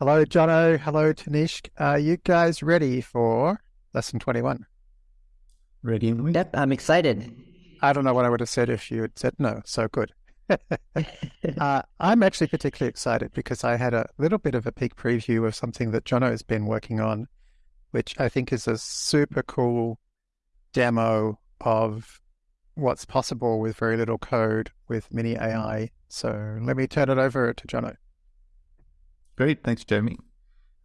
Hello, Jono. Hello, Tanishq. Are you guys ready for lesson 21? Ready? Yep, I'm excited. I don't know what I would have said if you had said no. So good. uh, I'm actually particularly excited because I had a little bit of a peek preview of something that Jono has been working on, which I think is a super cool demo of what's possible with very little code with mini AI. So let me turn it over to Jono. Great. Thanks, Jeremy.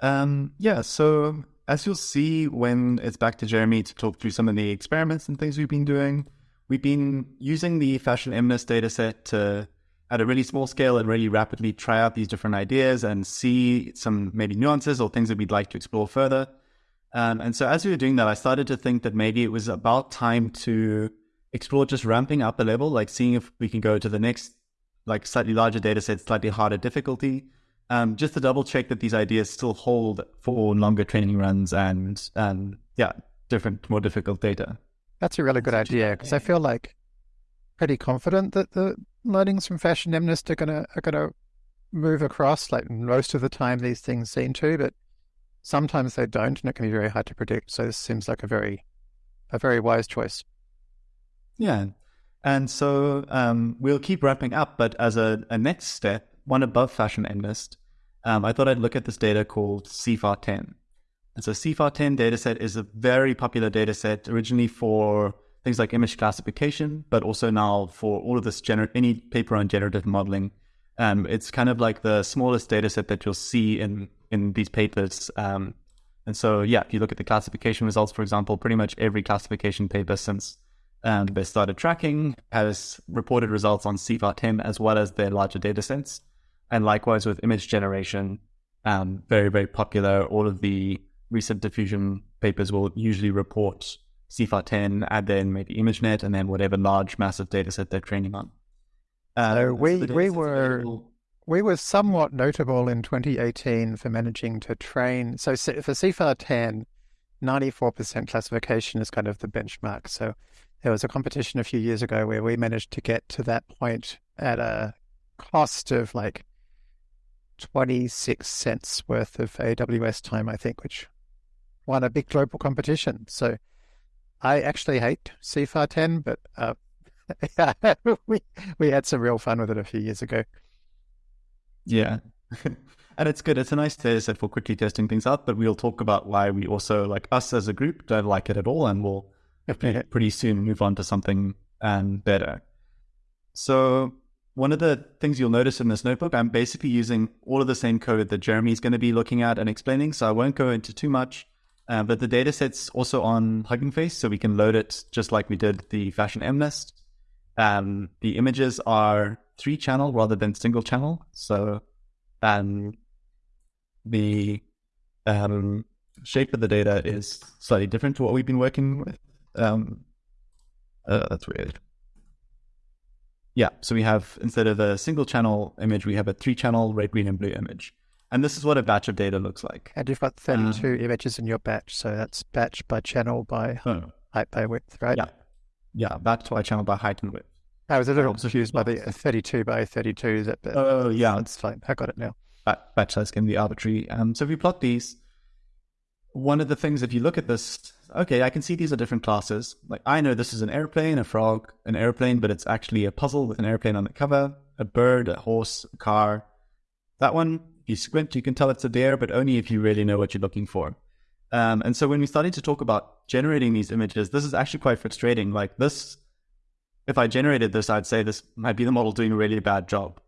Um, yeah, so as you'll see when it's back to Jeremy to talk through some of the experiments and things we've been doing, we've been using the fashion MNIST dataset to, at a really small scale and really rapidly try out these different ideas and see some maybe nuances or things that we'd like to explore further. Um, and so as we were doing that, I started to think that maybe it was about time to explore just ramping up a level, like seeing if we can go to the next, like slightly larger data set, slightly harder difficulty, um, just to double check that these ideas still hold for longer training runs and, and yeah, different, more difficult data. That's a really good idea because I feel like pretty confident that the learnings from Fashion MNIST are gonna are gonna move across. Like most of the time, these things seem to, but sometimes they don't, and it can be very hard to predict. So this seems like a very a very wise choice. Yeah. And so um, we'll keep wrapping up, but as a, a next step, one above Fashion MNIST, um, I thought I'd look at this data called CIFAR 10. And so CIFAR 10 dataset is a very popular dataset originally for things like image classification, but also now for all of this, gener- any paper on generative modeling. Um, it's kind of like the smallest dataset that you'll see in, in these papers. Um, and so, yeah, if you look at the classification results, for example, pretty much every classification paper since and they started tracking has reported results on CIFAR 10 as well as their larger data sets. And likewise with image generation, um, very, very popular. All of the recent diffusion papers will usually report CIFAR 10 and then maybe ImageNet and then whatever large massive data set they're training on. Uh, so we, we were available. we were somewhat notable in 2018 for managing to train. So for CIFAR 10, 94% classification is kind of the benchmark. So there was a competition a few years ago where we managed to get to that point at a cost of like 26 cents worth of AWS time, I think, which won a big global competition. So I actually hate CIFAR 10, but uh, we, we had some real fun with it a few years ago. Yeah. and it's good. It's a nice data set for quickly testing things out, but we'll talk about why we also, like us as a group, don't like it at all. And we'll pretty soon move on to something um, better. So one of the things you'll notice in this notebook, I'm basically using all of the same code that Jeremy is going to be looking at and explaining. So I won't go into too much. Uh, but the data set's also on Hugging Face, so we can load it just like we did the Fashion MNIST. Um, the images are three channel rather than single channel. So um, the um, shape of the data is slightly different to what we've been working with. Um, uh, that's weird. Yeah, so we have instead of a single channel image, we have a three channel red, green, and blue image. And this is what a batch of data looks like. And you've got 32 um, images in your batch. So that's batch by channel by oh. height by width, right? Yeah. Yeah, batch by channel by height and width. I was a little um, confused by the 32 by 32. Is That, oh, yeah. That's fine. I got it now. Batch size can be arbitrary. Um, so if we plot these, one of the things, if you look at this, okay, I can see these are different classes. Like I know this is an airplane, a frog, an airplane, but it's actually a puzzle with an airplane on the cover, a bird, a horse, a car. That one, if you squint, you can tell it's a deer, but only if you really know what you're looking for. Um, and so when we started to talk about generating these images, this is actually quite frustrating. Like this, if I generated this, I'd say this might be the model doing a really bad job.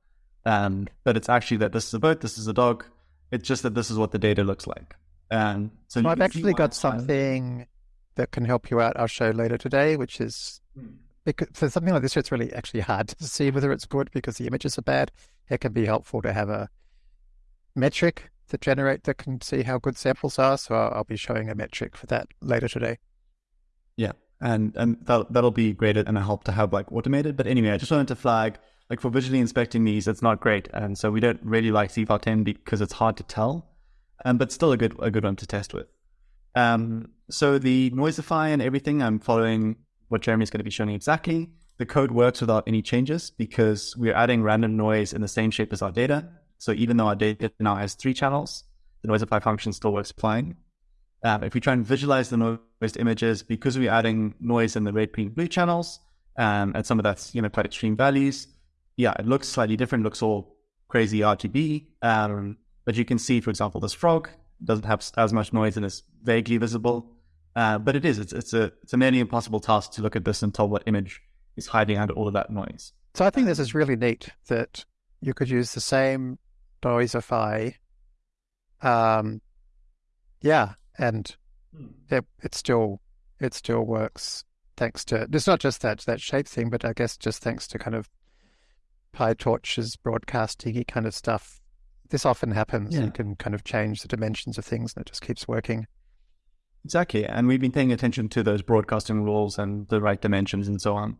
Um, but it's actually that this is a boat, this is a dog. It's just that this is what the data looks like. Um, so I've actually got something that can help you out. I'll show later today, which is hmm. because for something like this, it's really actually hard to see whether it's good because the images are bad. It can be helpful to have a metric to generate that can see how good samples are. So I'll, I'll be showing a metric for that later today. Yeah, and and that that'll be great and a help to have like automated. But anyway, I just wanted to flag like for visually inspecting these, it's not great, and so we don't really like CIFAR 10 because it's hard to tell um, but still a good a good one to test with. Um, so the Noisify and everything, I'm following what Jeremy's going to be showing exactly. The code works without any changes because we're adding random noise in the same shape as our data. So even though our data now has three channels, the noisify function still works fine. Um, if we try and visualize the noised images, because we're adding noise in the red, green, blue channels, um, and some of that's you know quite extreme values, yeah, it looks slightly different. Looks all crazy RGB. Um, but you can see, for example, this frog doesn't have as much noise and is vaguely visible. Uh, but it is. It's, it's a it's a nearly impossible task to look at this and tell what image is hiding under all of that noise. So I think this is really neat that you could use the same Noisify. Um, yeah, and hmm. it, it still it still works thanks to it's not just that that shape thing, but I guess just thanks to kind of PyTorch's broadcasting kind of stuff. This often happens. Yeah. You can kind of change the dimensions of things, and it just keeps working. Exactly, and we've been paying attention to those broadcasting rules and the right dimensions and so on.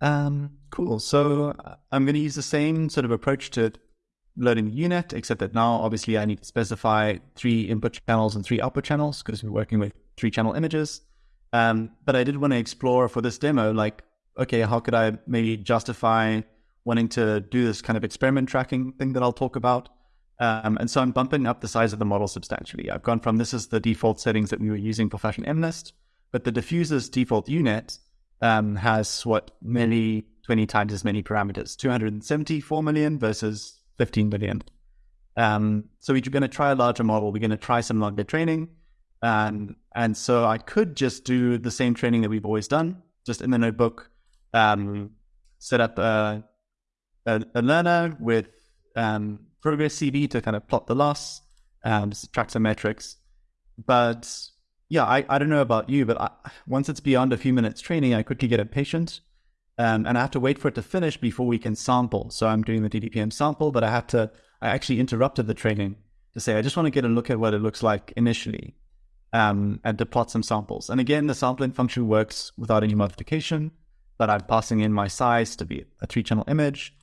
Um, cool. So uh, I'm going to use the same sort of approach to loading the U-Net, except that now obviously I need to specify three input channels and three output channels because we're working with three channel images. Um, but I did want to explore for this demo, like, okay, how could I maybe justify wanting to do this kind of experiment tracking thing that I'll talk about? Um, and so I'm bumping up the size of the model substantially. I've gone from this is the default settings that we were using for Fashion MNIST, but the diffuser's default U-Net um, has what many 20 times as many parameters, 274 million versus 15 billion. Um, so we're going to try a larger model. We're going to try some longer training. Um, and so I could just do the same training that we've always done, just in the notebook, um, set up a, a, a learner with um, ProgressCB to kind of plot the loss, um, track some metrics. But yeah, I, I don't know about you, but I, once it's beyond a few minutes training, I quickly get impatient um, and I have to wait for it to finish before we can sample. So I'm doing the DDPM sample, but I had to, I actually interrupted the training to say, I just want to get a look at what it looks like initially um, and to plot some samples. And again, the sampling function works without any modification, but I'm passing in my size to be a three channel image.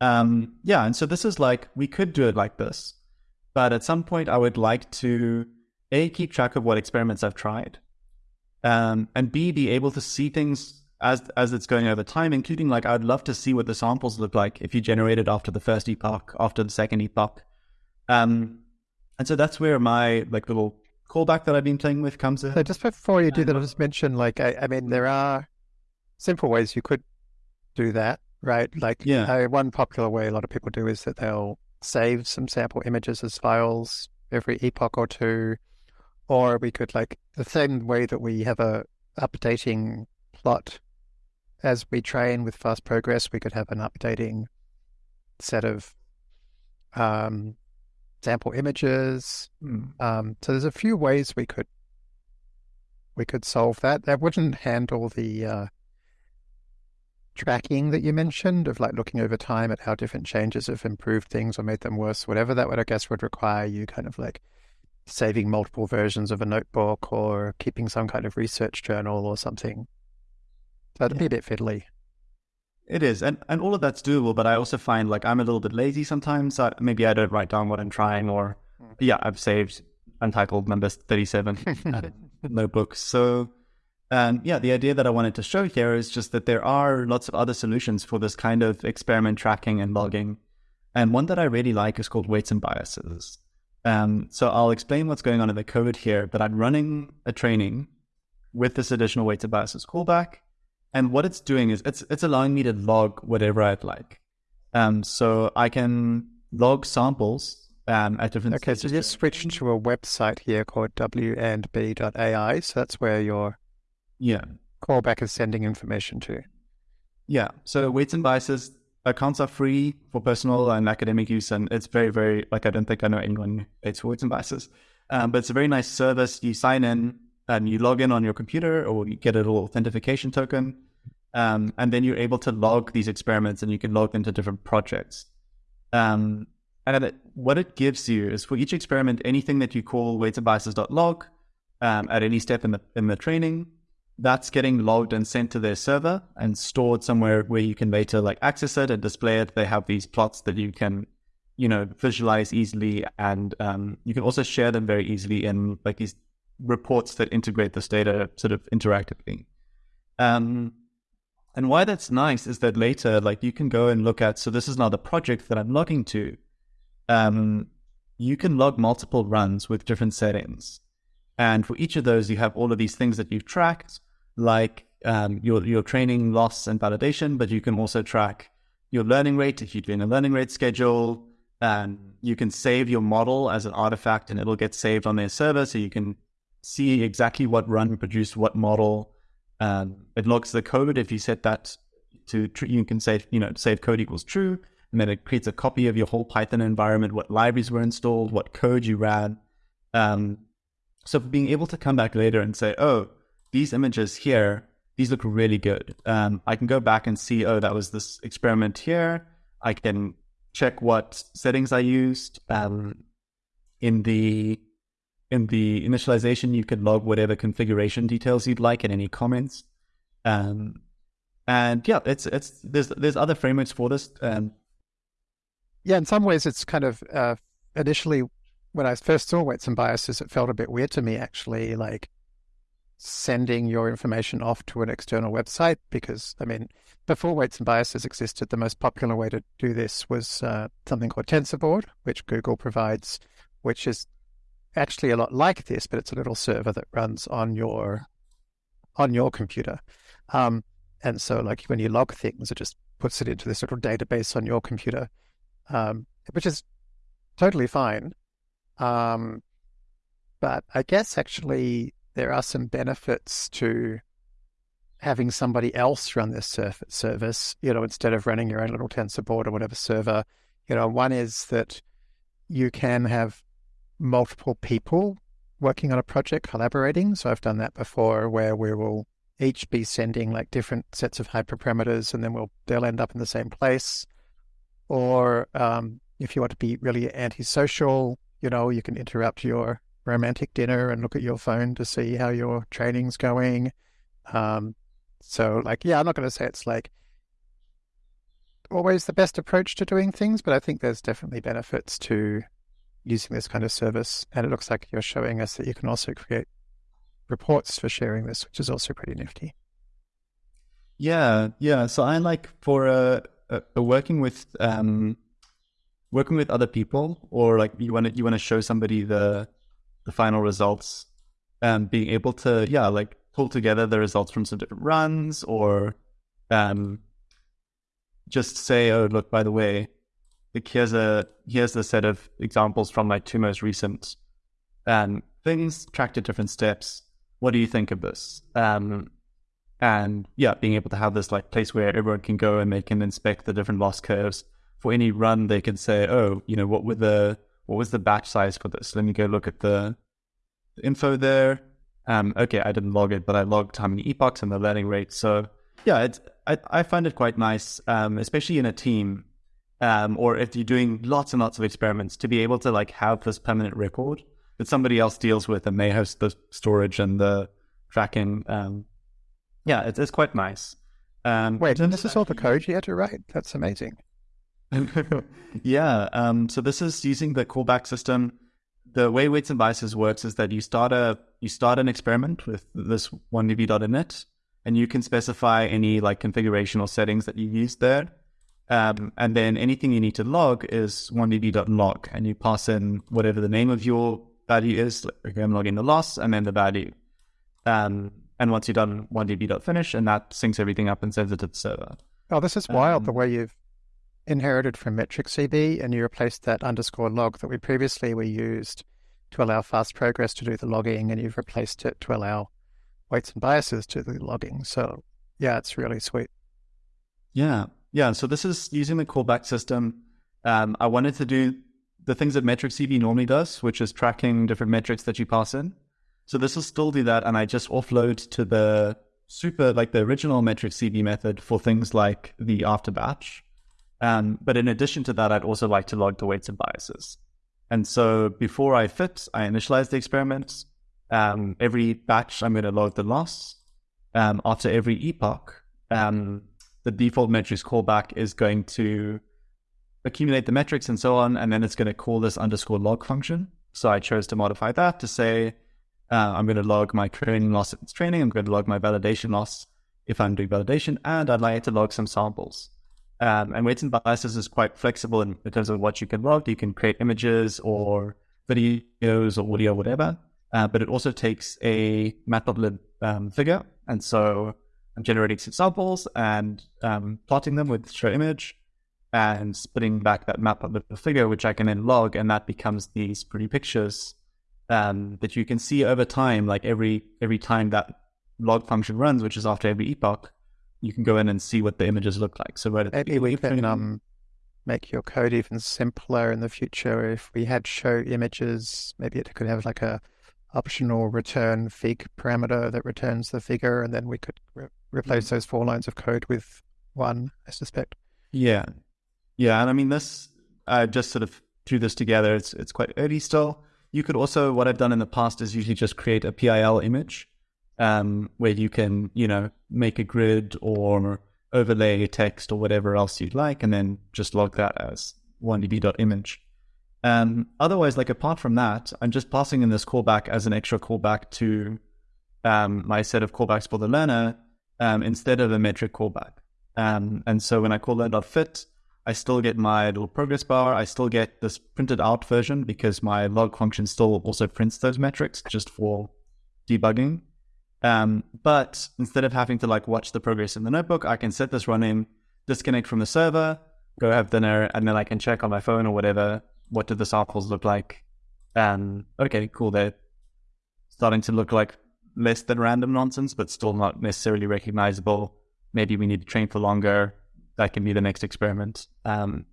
Um, yeah, and so this is like, we could do it like this, but at some point I would like to A, keep track of what experiments I've tried, um, and B, be able to see things as as it's going over time, including like I'd love to see what the samples look like if you generate it after the first epoch, after the second epoch. Um, and so that's where my like little callback that I've been playing with comes in. So just before you do that, I'll just mention like I, I mean there are simple ways you could do that, right? Like yeah. Uh, one popular way a lot of people do is that they'll save some sample images as files every epoch or two, or we could like the same way that we have a updating plot as we train with fast progress, we could have an updating set of um, sample images. Mm. Um, so there's a few ways we could we could solve that. That wouldn't handle the uh, tracking that you mentioned of like looking over time at how different changes have improved things or made them worse. Whatever that would, I guess, would require you kind of like saving multiple versions of a notebook or keeping some kind of research journal or something. That'd yeah. be a bit fiddly. It is, and and all of that's doable. But I also find like I'm a little bit lazy sometimes. So maybe I don't write down what I'm trying, or mm. yeah, I've saved untitled number thirty-seven notebooks. So um, yeah, the idea that I wanted to show here is just that there are lots of other solutions for this kind of experiment tracking and logging. And one that I really like is called weights and biases. Um, so I'll explain what's going on in the code here, but I'm running a training with this additional weights and biases callback. And what it's doing is it's it's allowing me to log whatever I'd like. Um, so I can log samples um, at different. Okay, so just switch to a website here called wandb.ai. So that's where your yeah callback is sending information to. Yeah. So weights and biases accounts are free for personal and academic use, and it's very very like I don't think I know anyone who pays for weights and biases. Um, but it's a very nice service. You sign in, and you log in on your computer, or you get a little authentication token um, and then you're able to log these experiments and you can log them to different projects. Um, and it, what it gives you is for each experiment, anything that you call weights and biases.log um, at any step in the in the training, that's getting logged and sent to their server and stored somewhere where you can later like access it and display it. They have these plots that you can, you know, visualize easily, and um, you can also share them very easily in like these reports that integrate this data sort of interactively. Um, and why that's nice is that later, like you can go and look at, so this is now the project that I'm logging to. Um, you can log multiple runs with different settings. And for each of those, you have all of these things that you've tracked, like um, your, your training loss and validation, but you can also track your learning rate if you're doing a learning rate schedule. And you can save your model as an artifact and it'll get saved on their server. So you can see exactly what run produced what model. Um, it logs the code if you set that to, true you can say, you know, save code equals true and then it creates a copy of your whole Python environment, what libraries were installed, what code you ran. Um, so being able to come back later and say, oh, these images here, these look really good. Um, I can go back and see, oh, that was this experiment here. I can check what settings I used. Um, in the in the initialization, you can log whatever configuration details you'd like and any comments. Um, and yeah, it's it's there's there's other frameworks for this. Um, yeah, in some ways, it's kind of uh, initially when I first saw weights and biases, it felt a bit weird to me actually, like sending your information off to an external website because, I mean, before weights and biases existed, the most popular way to do this was uh, something called TensorBoard, which Google provides, which is actually a lot like this, but it's a little server that runs on your on your computer. Um, and so, like when you log things, it just puts it into this little database on your computer um, which is totally fine. Um, but I guess actually there are some benefits to having somebody else run this service, you know, instead of running your own little TensorBoard or whatever server. You know, one is that you can have multiple people working on a project collaborating. So I've done that before where we will each be sending like different sets of hyperparameters and then we'll they'll end up in the same place. Or um, if you want to be really antisocial, you know, you can interrupt your romantic dinner and look at your phone to see how your training's going. Um, so, like, yeah, I'm not going to say it's like always the best approach to doing things, but I think there's definitely benefits to using this kind of service. And it looks like you're showing us that you can also create reports for sharing this, which is also pretty nifty. Yeah, yeah. So I like for a working with um, working with other people, or like you want to you want to show somebody the the final results, and being able to yeah like pull together the results from some different runs, or um, just say oh look by the way, like here's a here's a set of examples from my two most recent um, things tracked at different steps. What do you think of this? Um, and yeah, being able to have this like place where everyone can go and they can inspect the different loss curves for any run. They can say, oh, you know, what were the what was the batch size for this? Let me go look at the, info there. Um, okay, I didn't log it, but I logged how many epochs and the learning rate. So yeah, I I find it quite nice, um, especially in a team, um, or if you're doing lots and lots of experiments, to be able to like have this permanent record that somebody else deals with and they host the storage and the tracking. Um, yeah, it's, it's quite nice. Um, Wait, and this is all the code you had to write? That's amazing. yeah. Um, so this is using the callback system. The way weights and biases works is that you start a you start an experiment with this wandb.init, and you can specify any like configuration or settings that you use there. Um, and then anything you need to log is wandb.log, and you pass in whatever the name of your value is. Like, okay, I'm logging the loss, and then the value. Um, and once you're done, wandb.finish, and that syncs everything up and sends it to the server. Oh, this is wild um, the way you've inherited from MetricCB and you replaced that underscore log that we previously we used to allow fast progress to do the logging, and you've replaced it to allow weights and biases to the logging. So, yeah, it's really sweet. Yeah. Yeah. So, this is using the callback system. Um, I wanted to do the things that MetricCB normally does, which is tracking different metrics that you pass in. So this will still do that, and I just offload to the super, like the original metric MetricCB method for things like the after batch. Um, but in addition to that, I'd also like to log the weights and biases. And so before I fit, I initialize the experiment. Um, every batch, I'm going to log the loss. Um, after every epoch, um, the default metrics callback is going to accumulate the metrics and so on, and then it's going to call this underscore log function. So I chose to modify that to say, uh, I'm going to log my training loss if it's training. I'm going to log my validation loss if I'm doing validation, and I'd like to log some samples. Um, and weights and biases is quite flexible in, terms of what you can log. You can create images or videos or audio, whatever. Uh, but it also takes a matplotlib um, figure. And so I'm generating some samples and um, plotting them with show image and splitting back that matplotlib figure, which I can then log. And that becomes these pretty pictures um, that you can see over time, like every every time that log function runs, which is after every epoch, you can go in and see what the images look like. So maybe we can um, make your code even simpler in the future. If we had show images, maybe it could have like a optional return fig parameter that returns the figure, and then we could re- replace mm. those four lines of code with one. I suspect. Yeah, yeah, and I mean this. I just sort of threw this together. It's it's quite early still. You could also what I've done in the past is usually just create a PIL image um, where you can, you know, make a grid or overlay text or whatever else you'd like, and then just log that as wandb.image. Um, otherwise, like apart from that, I'm just passing in this callback as an extra callback to um, my set of callbacks for the learner um, instead of a metric callback. Um, and so when I call learn.fit, I still get my little progress bar. I still get this printed out version because my log function still also prints those metrics just for debugging. Um, but instead of having to like watch the progress in the notebook, I can set this running, disconnect from the server, go have dinner, and then I can check on my phone or whatever. What did the samples look like? Okay, cool. They're starting to look like less than random nonsense, but still not necessarily recognizable. Maybe we need to train for longer. That can be the next experiment. Um,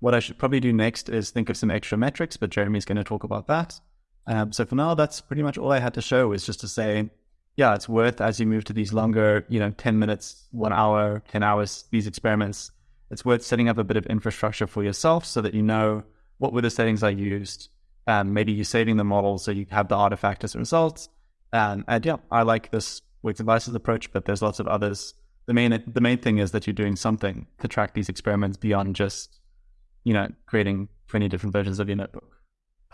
what I should probably do next is think of some extra metrics, but Jeremy's going to talk about that. Um, so for now, that's pretty much all I had to show is just to say yeah, it's worth as you move to these longer, you know, 10 minutes, one hour, 10 hours, these experiments, it's worth setting up a bit of infrastructure for yourself so that you know what were the settings I used. Um, maybe you're saving the model so you have the artifact as a result. Um, and yeah, I like this and biases approach, but there's lots of others. The main the main thing is that you're doing something to track these experiments beyond just, you know, creating 20 different versions of your notebook.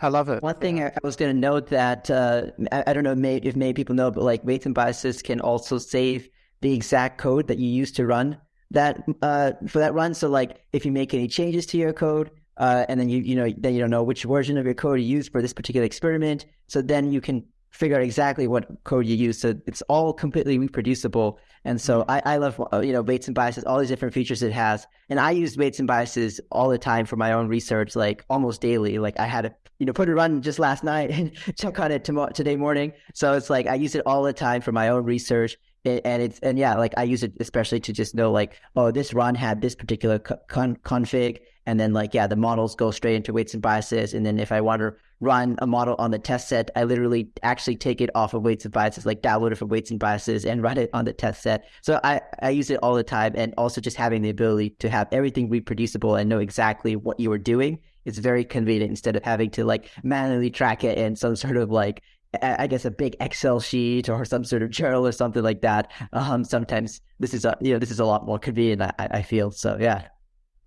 I love it. One thing I was going to note that uh, I, I, don't know if many people know, but like weights and biases can also save the exact code that you use to run that uh, for that run. So like if you make any changes to your code, uh, and then you you know then you don't know which version of your code you use for this particular experiment. So then you can figure out exactly what code you use. So it's all completely reproducible. And so mm-hmm. I, I love, uh, you know, weights and biases, all these different features it has. And I use weights and biases all the time for my own research, like almost daily. Like I had to, you know, put a run just last night and check on it tomorrow, today morning. So it's like I use it all the time for my own research. And it's, and yeah, like I use it especially to just know like, oh, this run had this particular con- config and then like, yeah, the models go straight into weights and biases. And then if I want to run a model on the test set, I literally actually take it off of weights and biases, like download it from weights and biases and run it on the test set. So I, I use it all the time. And also just having the ability to have everything reproducible and know exactly what you were doing is very convenient instead of having to like manually track it in some sort of like I guess a big Excel sheet or some sort of journal or something like that. Um, sometimes this is a you know this is a lot more convenient. I, I feel so. Yeah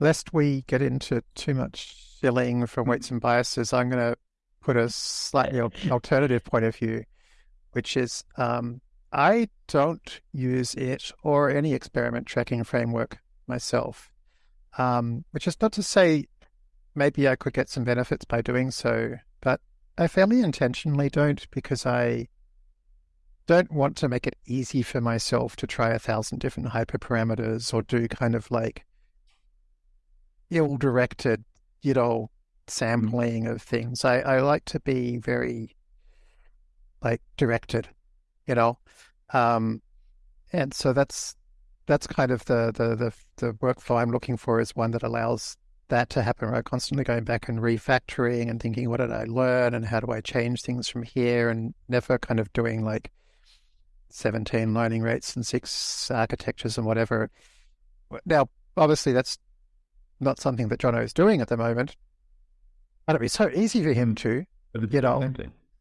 lest we get into too much shilling from weights and biases, I'm going to put a slightly alternative point of view, which is um, I don't use it or any experiment tracking framework myself, um, which is not to say maybe I could get some benefits by doing so, but I fairly intentionally don't because I don't want to make it easy for myself to try a thousand different hyperparameters or do kind of like ill-directed, you know, mm-hmm. sampling of things. I, I like to be very like directed, you know. Um, and so that's that's kind of the, the the the workflow I'm looking for is one that allows that to happen. Right, constantly going back and refactoring and thinking, what did I learn and how do I change things from here, and never kind of doing like seventeen learning rates and six architectures and whatever. Now, obviously, that's not something that Jono is doing at the moment. But it'd be so easy for him to, you know,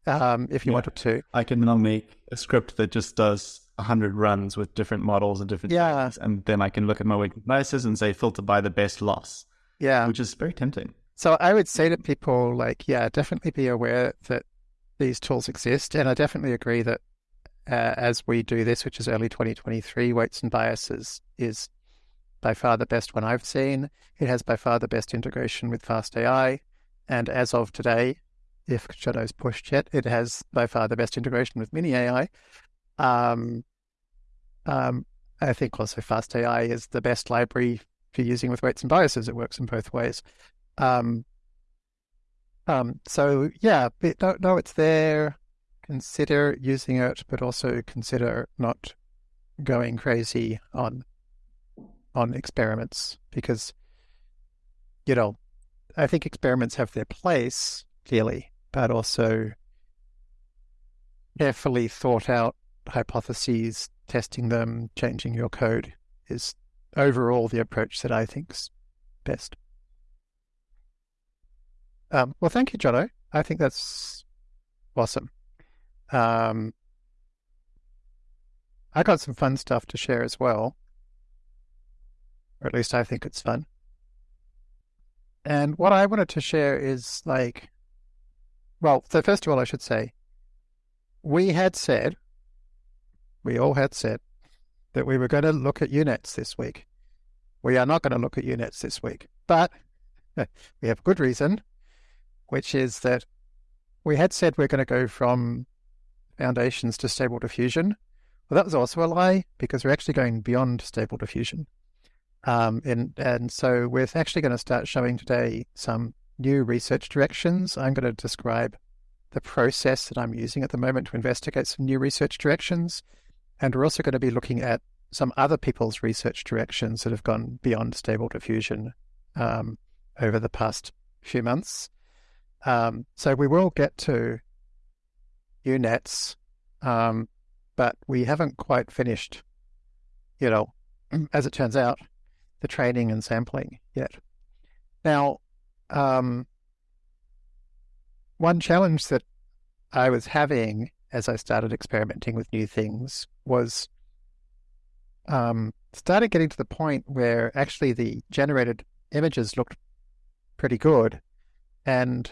um, if you yeah. wanted to. I can now make a script that just does 100 runs with different models and different yeah. things. And then I can look at my weight biases and say, filter by the best loss. Yeah. Which is very tempting. So I would say to people, like, yeah, definitely be aware that these tools exist. And I definitely agree that uh, as we do this, which is early 2023, weights and biases is by far the best one I've seen. It has by far the best integration with FastAI. And as of today, if Jono's pushed yet, it has by far the best integration with Mini AI. Um, um, I think also FastAI is the best library for using with weights and biases. It works in both ways. Um, um, so yeah, know it's there. Consider using it, but also consider not going crazy on on experiments because you know I think experiments have their place clearly, but also carefully thought out hypotheses, testing them, changing your code is overall the approach that I think's best. Um, well, thank you, Jono. I think that's awesome. Um, I got some fun stuff to share as well, or at least I think it's fun. And what I wanted to share is like, well, so first of all, I should say, we had said, we all had said that we were going to look at U-Nets this week. We are not going to look at U-Nets this week, but we have a good reason, which is that we had said we're going to go from foundations to stable diffusion. Well, that was also a lie because we're actually going beyond stable diffusion. Um, and, and so we're actually going to start showing today some new research directions. I'm going to describe the process that I'm using at the moment to investigate some new research directions. And we're also going to be looking at some other people's research directions that have gone beyond stable diffusion um, over the past few months. Um, so we will get to U-Nets, um, but we haven't quite finished, you know, as it turns out, the training and sampling yet. Now, um, one challenge that I was having as I started experimenting with new things was um, started getting to the point where actually the generated images looked pretty good, and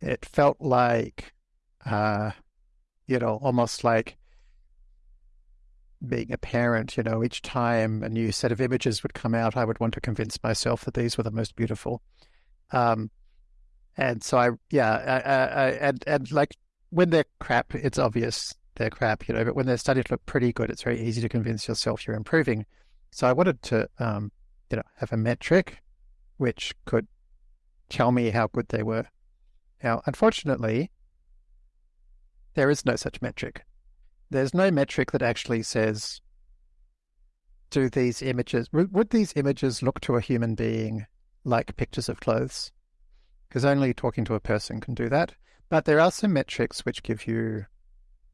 it felt like, uh, you know, almost like being a parent, you know, each time a new set of images would come out, I would want to convince myself that these were the most beautiful. Um, and so I, yeah, I, I, and and like when they're crap, it's obvious they're crap, you know. But when they're starting to look pretty good, it's very easy to convince yourself you're improving. So I wanted to, um, you know, have a metric which could tell me how good they were. Now, unfortunately, there is no such metric there's no metric that actually says, do these images, would these images look to a human being like pictures of clothes? Because only talking to a person can do that. But there are some metrics which give you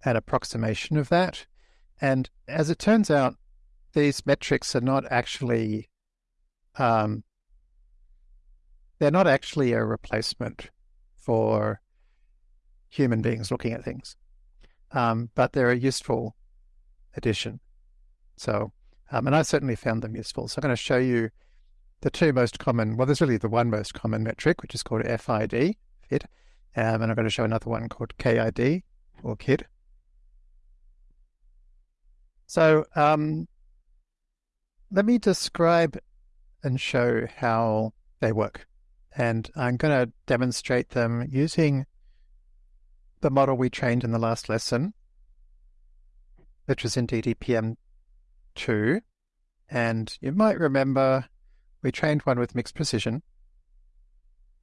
an approximation of that. And as it turns out, these metrics are not actually, um, they're not actually a replacement for human beings looking at things um, but they're a useful addition. So, um, and I certainly found them useful. So I'm going to show you the two most common, well, there's really the one most common metric, which is called FID, FID, um, and I'm going to show another one called KID, or KID. So um, let me describe and show how they work. And I'm going to demonstrate them using the model we trained in the last lesson, which was in DDPM 2. And you might remember we trained one with mixed precision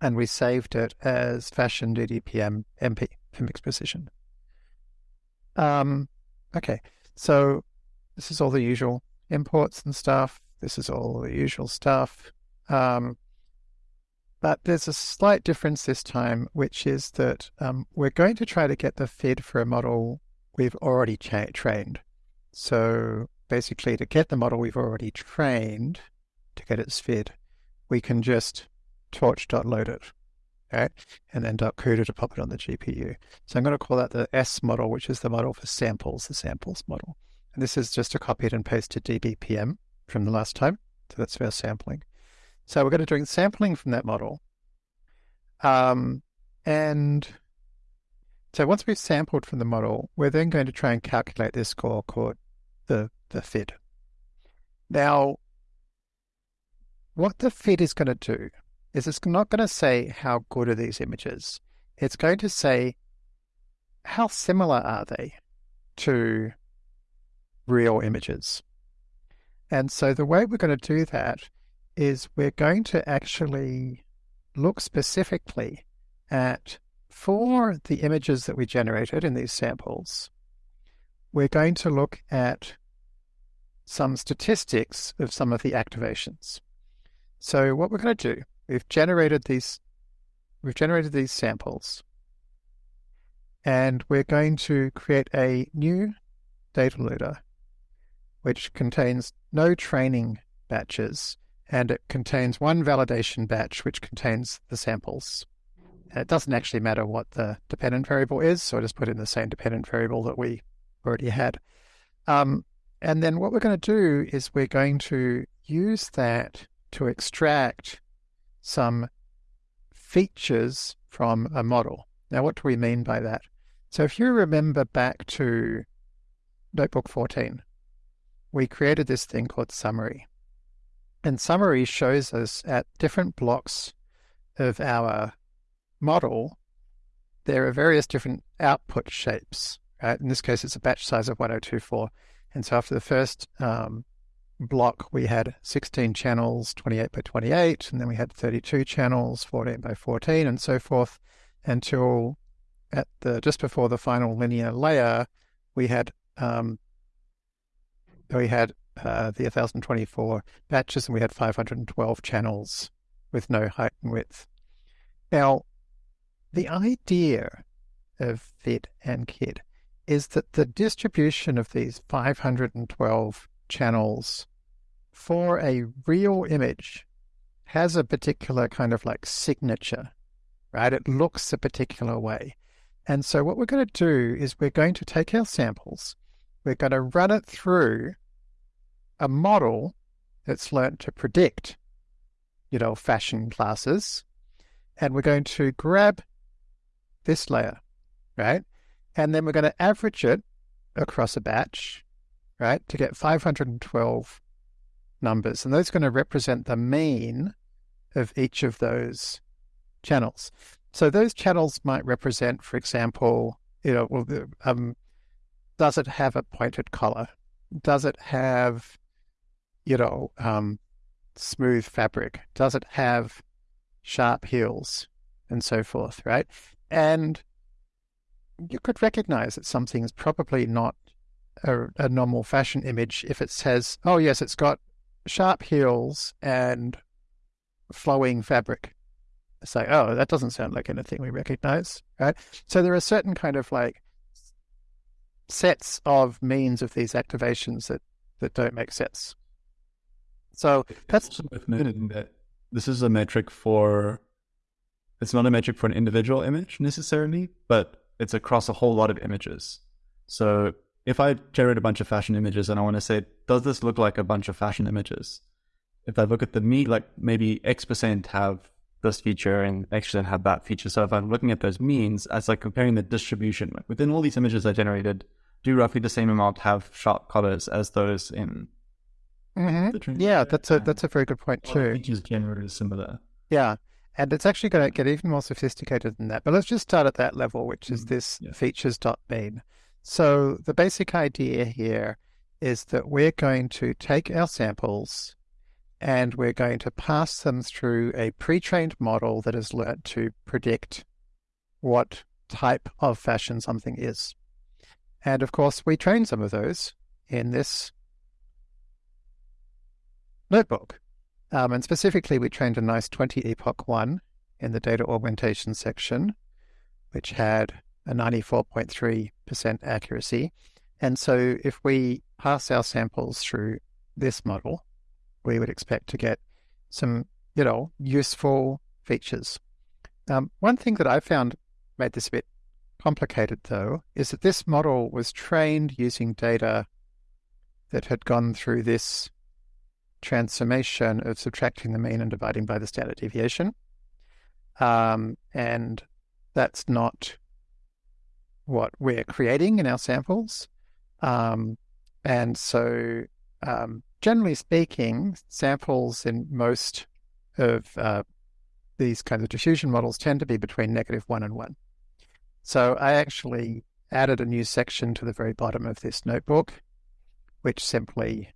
and we saved it as fashion DDPM MP for mixed precision. Um, okay, so this is all the usual imports and stuff. This is all the usual stuff. Um, but there's a slight difference this time, which is that um, we're going to try to get the FID for a model we've already trained. So basically, to get the model we've already trained, to get its FID, we can just torch.load it, right? And then .cuda to pop it on the GPU. So I'm going to call that the S model, which is the model for samples, the samples model. And this is just a copied and paste pasted DDPM from the last time. So that's for sampling. So we're going to do sampling from that model. Um, and so once we've sampled from the model, we're then going to try and calculate this score called the, the FID. Now, what the FID is going to do is it's not going to say how good are these images. It's going to say how similar are they to real images. And so the way we're going to do that is we're going to actually look specifically at for the images that we generated in these samples, we're going to look at some statistics of some of the activations. So what we're going to do, we've generated these we've generated these samples and we're going to create a new data loader which contains no training batches and it contains one validation batch which contains the samples. And it doesn't actually matter what the dependent variable is, so I just put in the same dependent variable that we already had. Um, and then what we're going to do is we're going to use that to extract some features from a model. Now, what do we mean by that? So if you remember back to Notebook 14, we created this thing called summary. And summary shows us at different blocks of our model, there are various different output shapes. Right? In this case, it's a batch size of 1024. And so after the first um, block, we had 16 channels, 28 by 28, and then we had 32 channels, 14 by 14, and so forth, until at the just before the final linear layer, we had um, we had uh, the 1024 batches, and we had 512 channels with no height and width. Now, the idea of FID and KID is that the distribution of these 512 channels for a real image has a particular kind of like signature, right? It looks a particular way. And so what we're going to do is we're going to take our samples, we're going to run it through a model that's learned to predict, you know, fashion classes, and we're going to grab this layer, right? And then we're going to average it across a batch, right, to get 512 numbers. And those are going to represent the mean of each of those channels. So those channels might represent, for example, you know, well, um, does it have a pointed collar? Does it have, you know, um, smooth fabric? Does it have sharp heels and so forth, right? And you could recognize that something is probably not a, a, normal fashion image if it says, oh, yes, it's got sharp heels and flowing fabric. It's like, oh, that doesn't sound like anything we recognize, right? So there are certain kind of like sets of means of these activations that, that don't make sense. So that's also worth noting that this is a metric for it's not a metric for an individual image necessarily, but it's across a whole lot of images. So if I generate a bunch of fashion images and I want to say, does this look like a bunch of fashion images? If I look at the mean, like maybe X percent have this feature and X percent have that feature. So if I'm looking at those means as like comparing the distribution like within all these images I generated, do roughly the same amount have sharp colors as those in. Mm-hmm. Yeah, that's a that's a very good point too. Features generated similar. Yeah, and it's actually going to get even more sophisticated than that. But let's just start at that level, which is mm, this yeah. features.mean. So the basic idea here is that we're going to take our samples and we're going to pass them through a pre-trained model that has learned to predict what type of fashion something is. And of course, we train some of those in this notebook. Um, and specifically, we trained a nice 20 epoch one in the data augmentation section, which had a 94.3% accuracy. And so if we pass our samples through this model, we would expect to get some, you know, useful features. Um, one thing that I found made this a bit complicated, though, is that this model was trained using data that had gone through this transformation of subtracting the mean and dividing by the standard deviation. Um, and that's not what we're creating in our samples. Um, and so um, generally speaking, samples in most of uh, these kinds of diffusion models tend to be between negative one and one. So I actually added a new section to the very bottom of this notebook, which simply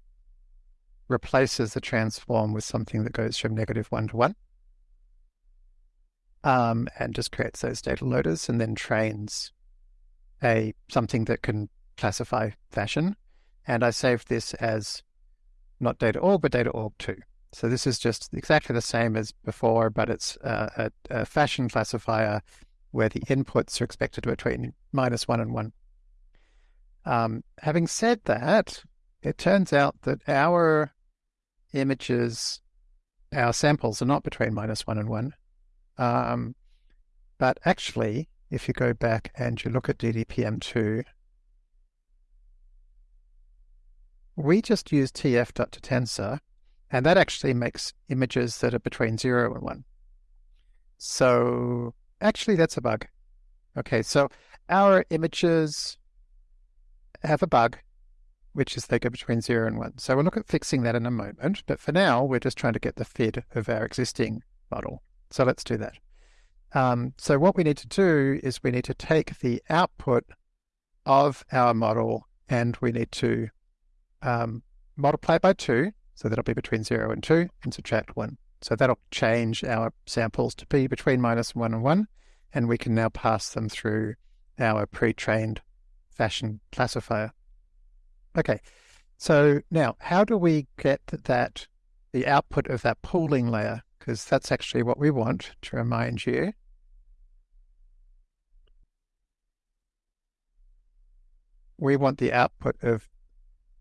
replaces the transform with something that goes from negative one to one. Um, and just creates those data loaders and then trains a something that can classify fashion. And I saved this as not data aug, but data aug two. So this is just exactly the same as before, but it's a, a, fashion classifier where the inputs are expected to be between minus one and one. Um, having said that, it turns out that our images, our samples are not between minus one and one. Um, but actually, if you go back and you look at DDPM2, we just use tf.totensor, and that actually makes images that are between 0 and 1. So actually, that's a bug. Okay, so our images have a bug, which is they go between 0 and 1. So we'll look at fixing that in a moment, but for now, we're just trying to get the FID of our existing model. So let's do that. Um, so what we need to do is we need to take the output of our model and we need to um, multiply by 2, so that'll be between 0 and 2, and subtract 1. So that'll change our samples to be between minus 1 and 1, and we can now pass them through our pre-trained fashion classifier. Okay, so now how do we get that, the output of that pooling layer? Because that's actually what we want, to remind you. We want the output of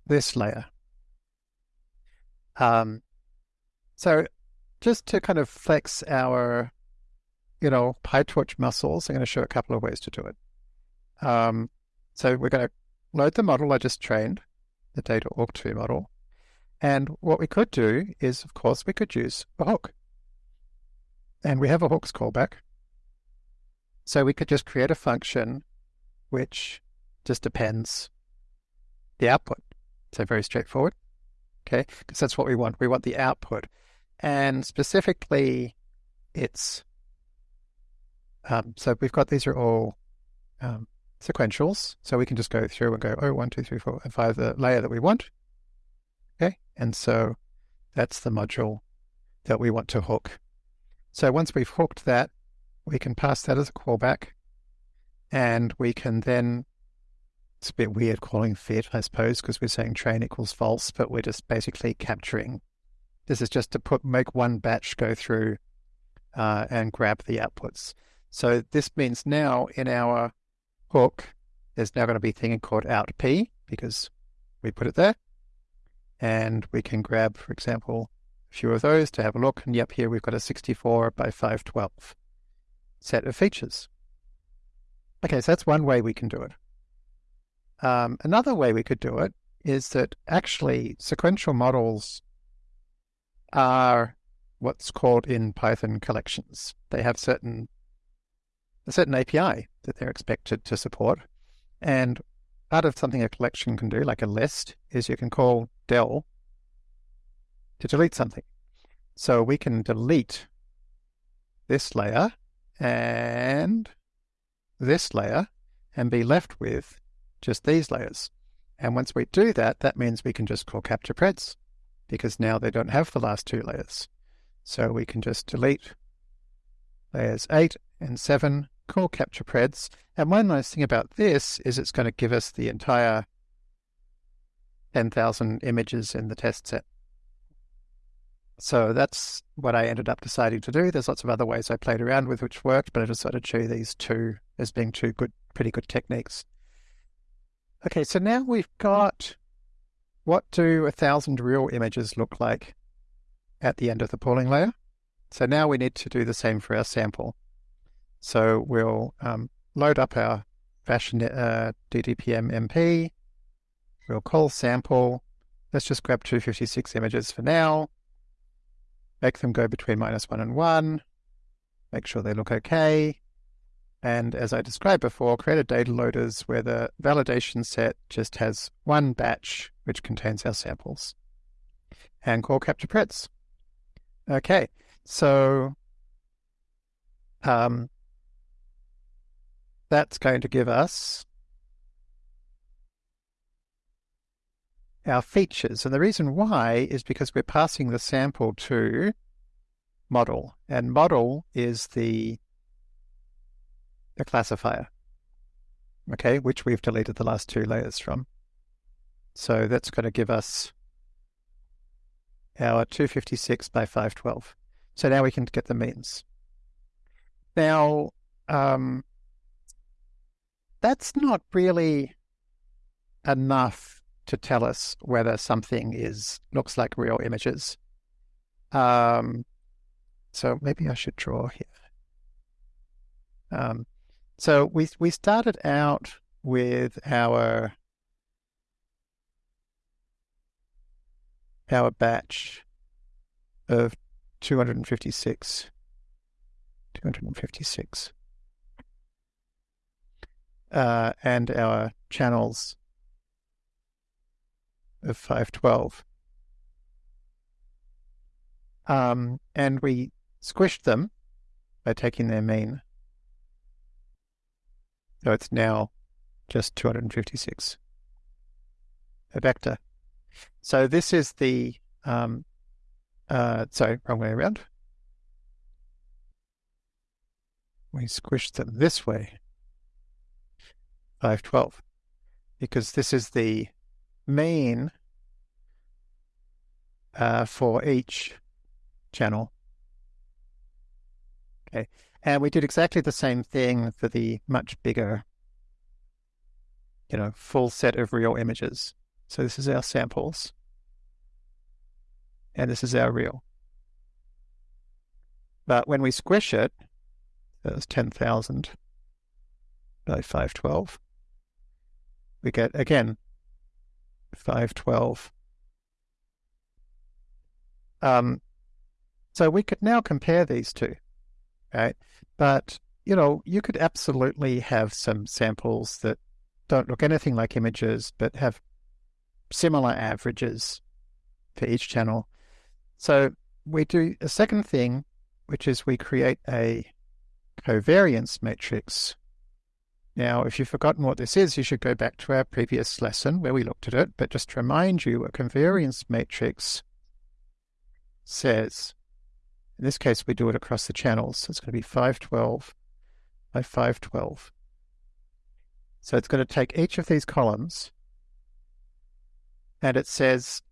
this layer. Um, so just to kind of flex our, you know, PyTorch muscles, I'm going to show a couple of ways to do it. Um, so we're going to load the model I just trained, the data aug2 model. And what we could do is, of course, we could use a hook. And we have a hooks callback. So we could just create a function which just depends the output. So very straightforward. Okay, because that's what we want. We want the output. And specifically, it's um, so we've got these are all um, sequentials. So we can just go through and go, oh, one, two, three, four, and five, the layer that we want. Okay, and so that's the module that we want to hook. So once we've hooked that, we can pass that as a callback, and we can then it's a bit weird calling fit, I suppose, because we're saying train equals false, but we're just basically capturing. This is just to put make one batch go through uh, and grab the outputs. So this means now in our hook, there's now going to be a thing called out p because we put it there. And we can grab, for example, few of those to have a look. And yep, here we've got a 64 by 512 set of features. Okay, so that's one way we can do it. Um, another way we could do it is that actually sequential models are what's called in Python collections. They have certain a certain API that they're expected to support. And part of something a collection can do, like a list, is you can call del to delete something. So we can delete this layer and this layer and be left with just these layers. And once we do that, that means we can just call capture preds because now they don't have the last two layers. So we can just delete layers 8 and 7, call capture preds. And one nice thing about this is it's going to give us the entire 10,000 images in the test set. So that's what I ended up deciding to do. There's lots of other ways I played around with which worked, but I decided to show these two as being two good, pretty good techniques. Okay, so now we've got what do a thousand real images look like at the end of the pooling layer? So now we need to do the same for our sample. So we'll um, load up our fashion uh, DDPM MP. We'll call sample. Let's just grab 256 images for now. Make them go between minus one and one. Make sure they look okay. And as I described before, create a data loaders where the validation set just has one batch which contains our samples. and call capture preds. Okay, so um, that's going to give us our features. And the reason why is because we're passing the sample to model, and model is the, the classifier, okay, which we've deleted the last two layers from. So that's going to give us our 256 by 512. So now we can get the means. Now, um, that's not really enough to tell us whether something is looks like real images. Um, so maybe I should draw here. Um, so we we started out with our our batch of 256. 256. Uh, and our channels of 512. Um, and we squished them by taking their mean. So it's now just 256, a vector. So this is the, um, uh, sorry, wrong way around. We squished them this way, 512, because this is the mean uh, for each channel. Okay, and we did exactly the same thing for the much bigger, you know, full set of real images. So this is our samples. And this is our real. But when we squish it, that's 10,000 by 512. We get, again, 512. Um, so we could now compare these two, right? But, you know, you could absolutely have some samples that don't look anything like images, but have similar averages for each channel. So we do a second thing, which is we create a covariance matrix. Now, if you've forgotten what this is, you should go back to our previous lesson where we looked at it. But just to remind you, a covariance matrix says, in this case, we do it across the channels. So it's going to be 512 by 512. So it's going to take each of these columns and it says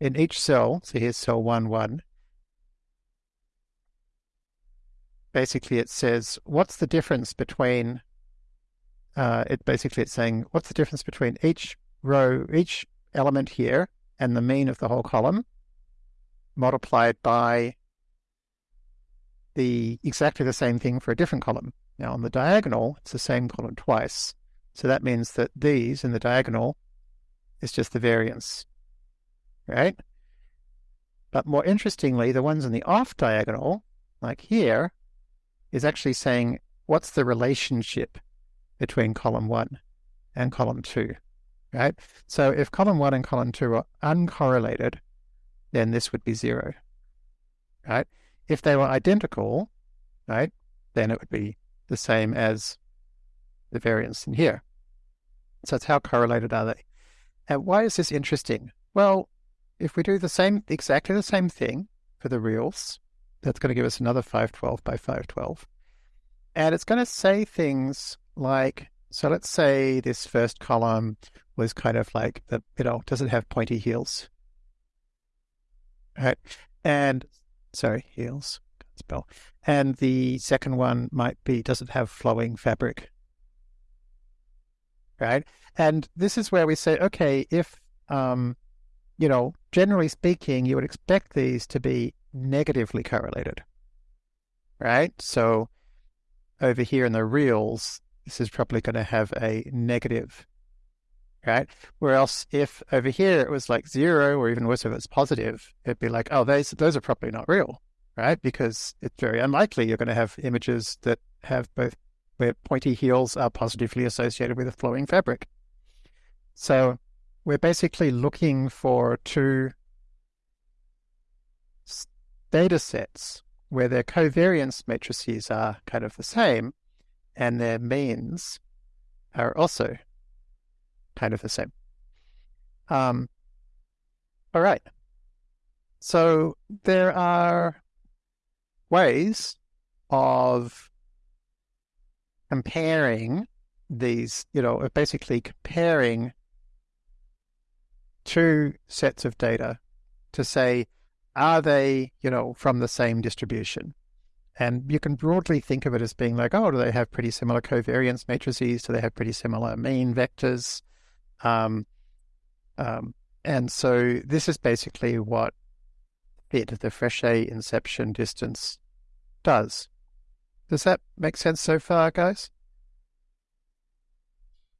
in each cell, so here's cell 1, 1, basically it says, what's the difference between, uh, it basically it's saying, what's the difference between each row, each element here and the mean of the whole column multiplied by the exactly the same thing for a different column. Now on the diagonal, it's the same column twice. So that means that these in the diagonal is just the variance, right? But more interestingly, the ones in the off diagonal, like here, is actually saying what's the relationship between column one and column two, right? So if column one and column two are uncorrelated, then this would be zero, right? If they were identical, right, then it would be the same as the variance in here. So it's how correlated are they? And why is this interesting? Well, if we do the same, exactly the same thing for the reals, that's going to give us another 512 by 512. And it's going to say things like, so let's say this first column was kind of like the, you know, does it have pointy heels? Right. And sorry, heels, spell. And the second one might be, does it have flowing fabric? Right. And this is where we say, okay, if, um, you know, generally speaking, you would expect these to be negatively correlated, right? So over here in the reals, this is probably going to have a negative, right? Whereas if over here it was like zero, or even worse, if it's positive, it'd be like, oh, those those are probably not real, right? Because it's very unlikely you're going to have images that have both where pointy heels are positively associated with a flowing fabric. So we're basically looking for two data sets where their covariance matrices are kind of the same and their means are also kind of the same. Um, all right. So there are ways of comparing these, you know, basically comparing two sets of data to say, are they, you know, from the same distribution? And you can broadly think of it as being like, oh, do they have pretty similar covariance matrices? Do they have pretty similar mean vectors? Um, um, and so this is basically what FID the Frechet inception distance does. Does that make sense so far, guys?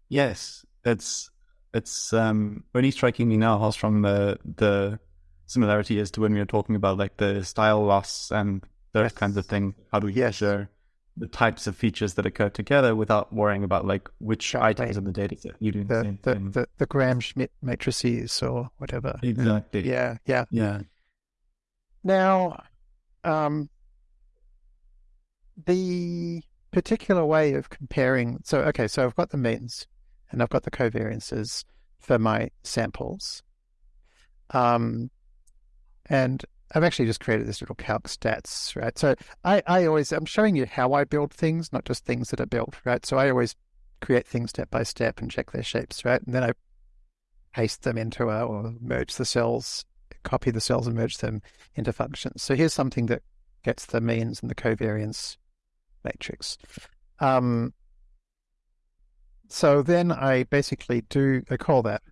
Yes, it's it's um, only striking me now how strong the the similarity is to when we were talking about like the style loss and those yes. kinds of things. How do we yes. measure the types of features that occur together without worrying about like which items in the data set you do the, the, the, the, the Gram-Schmidt matrices or whatever. Exactly. Yeah, yeah. Yeah. Now, um, the particular way of comparing, so, okay, so I've got the means and I've got the covariances for my samples. Um, and I've actually just created this little calc stats, right? So I, I always, I'm showing you how I build things, not just things that are built, right? So I always create things step by step and check their shapes, right? And then I paste them into a, or merge the cells, copy the cells and merge them into functions. So here's something that gets the means and the covariance matrix. Um, so then I basically do, I call that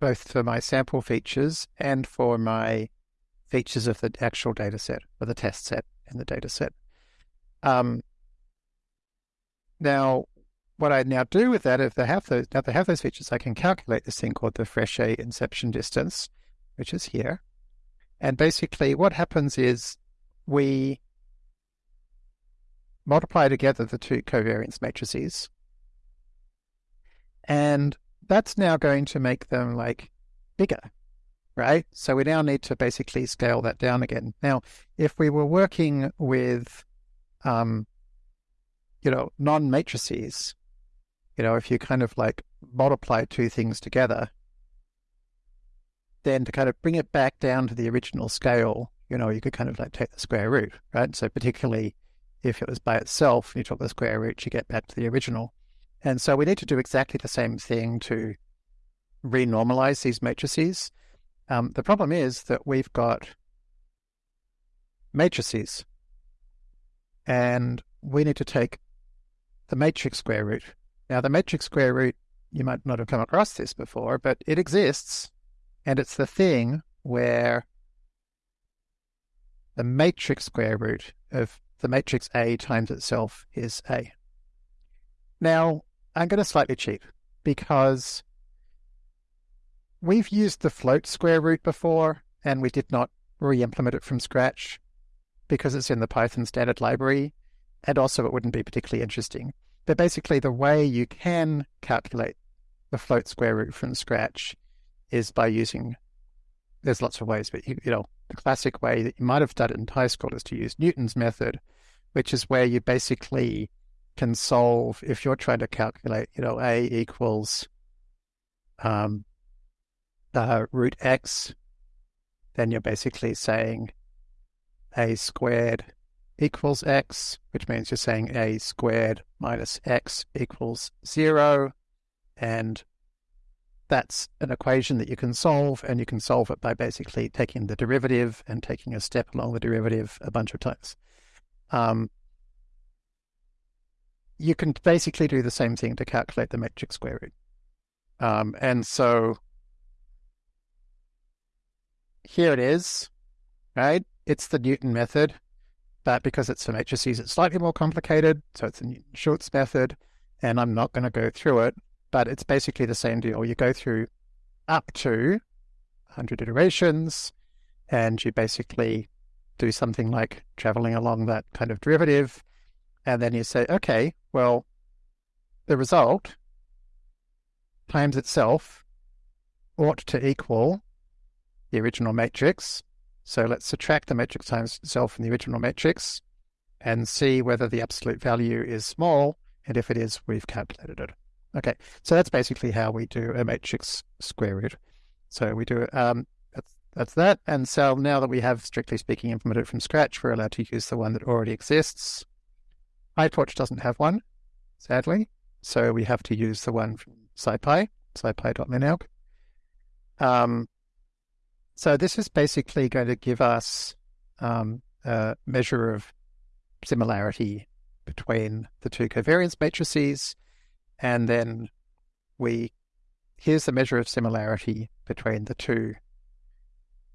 both for my sample features and for my features of the actual data set or the test set in the data set. Um, now, what I now do with that, if they have those, now they have those features, I can calculate this thing called the Frechet inception distance, which is here. And basically what happens is we multiply together the two covariance matrices and that's now going to make them like bigger, right? So we now need to basically scale that down again. Now, if we were working with, um, you know, non matrices, you know, if you kind of like multiply two things together, then to kind of bring it back down to the original scale, you know, you could kind of like take the square root, right? So particularly if it was by itself, you took the square root, you get back to the original. And so we need to do exactly the same thing to renormalize these matrices. Um, the problem is that we've got matrices and we need to take the matrix square root. Now, the matrix square root, you might not have come across this before, but it exists and it's the thing where the matrix square root of the matrix A times itself is A. Now, I'm going to slightly cheat because we've used the float square root before and we did not re-implement it from scratch because it's in the Python standard library and also it wouldn't be particularly interesting. But basically the way you can calculate the float square root from scratch is by using, there's lots of ways, but you, you know, the classic way that you might have done it in high school is to use Newton's method, which is where you basically can solve if you're trying to calculate, you know, a equals um, uh, root x, then you're basically saying a squared equals x, which means you're saying a squared minus x equals zero. And that's an equation that you can solve, and you can solve it by basically taking the derivative and taking a step along the derivative a bunch of times. Um, you can basically do the same thing to calculate the matrix square root. Um, and so here it is, right? It's the Newton method, but because it's for matrices, it's slightly more complicated. So it's the Newton-Schulz method, and I'm not going to go through it, but it's basically the same deal. You go through up to 100 iterations, and you basically do something like traveling along that kind of derivative, and then you say, okay, well, the result times itself ought to equal the original matrix. So let's subtract the matrix times itself from the original matrix and see whether the absolute value is small. And if it is, we've calculated it. Okay, so that's basically how we do a matrix square root. So we do um, that's that's that. And so now that we have, strictly speaking, implemented from scratch, we're allowed to use the one that already exists. PyTorch doesn't have one, sadly, so we have to use the one from SciPy, scipy.linalg. Um, so this is basically going to give us um, a measure of similarity between the two covariance matrices, and then we here's the measure of similarity between the two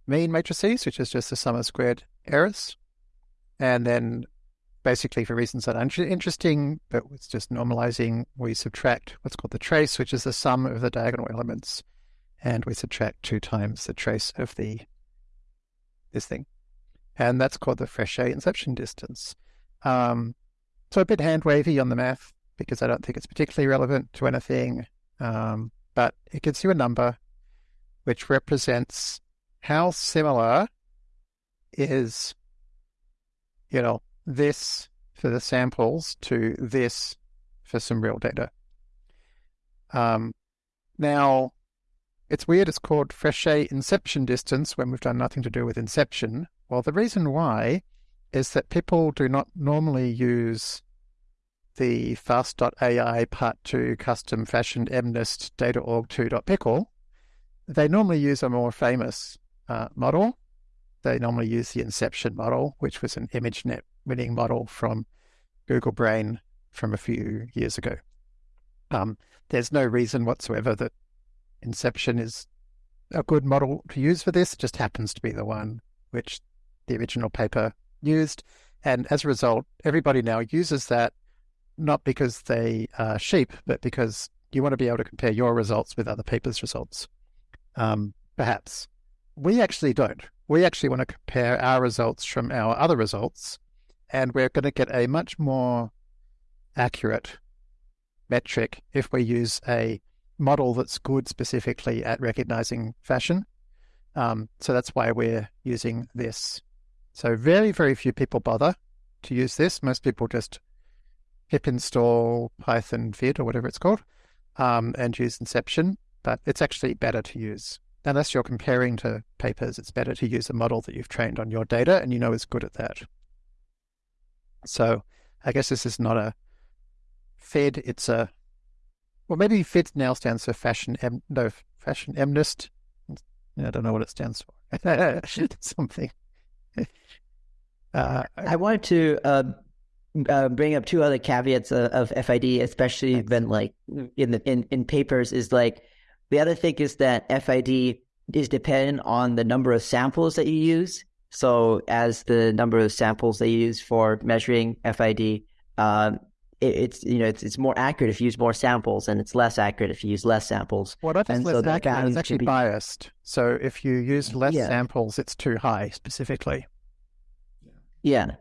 mean matrices, which is just the sum of squared errors, and then basically for reasons that aren't interesting, but it's just normalizing, we subtract what's called the trace, which is the sum of the diagonal elements and we subtract two times the trace of the this thing. And that's called the Frechet inception distance. Um, so a bit hand wavy on the math because I don't think it's particularly relevant to anything. Um, but it gives you a number which represents how similar is, you know, this for the samples to this for some real data. Um, now, it's weird it's called Frechet inception distance when we've done nothing to do with inception. Well, the reason why is that people do not normally use the fast.ai part 2 custom fashioned mnist data.org2.pickle. They normally use a more famous uh, model. They normally use the inception model, which was an ImageNet winning model from Google Brain from a few years ago. Um, there's no reason whatsoever that Inception is a good model to use for this. Just happens to be the one which the original paper used. And as a result, everybody now uses that not because they are sheep, but because you want to be able to compare your results with other papers' results. Um, perhaps. We actually don't. We actually want to compare our results from our other results, and we're going to get a much more accurate metric if we use a model that's good specifically at recognizing fashion. Um, so that's why we're using this. So very, very few people bother to use this. Most people just pip install Python FID or whatever it's called um, and use Inception, but it's actually better to use. Unless you're comparing to papers, it's better to use a model that you've trained on your data and you know is good at that. So I guess this is not a FID, it's a well, maybe FID now stands for Fashion M, no, Fashion MNIST. I don't know what it stands for. Something. Uh, I wanted to uh, uh, bring up two other caveats of, of FID, especially thanks. when like in the in, in papers is like the other thing is that FID is dependent on the number of samples that you use. So as the number of samples they use for measuring FID um, it's you know it's it's more accurate if you use more samples, and it's less accurate if you use less samples. Well, not just less so accurate; it's actually be... biased. So if you use less yeah. samples, it's too high specifically. Yeah.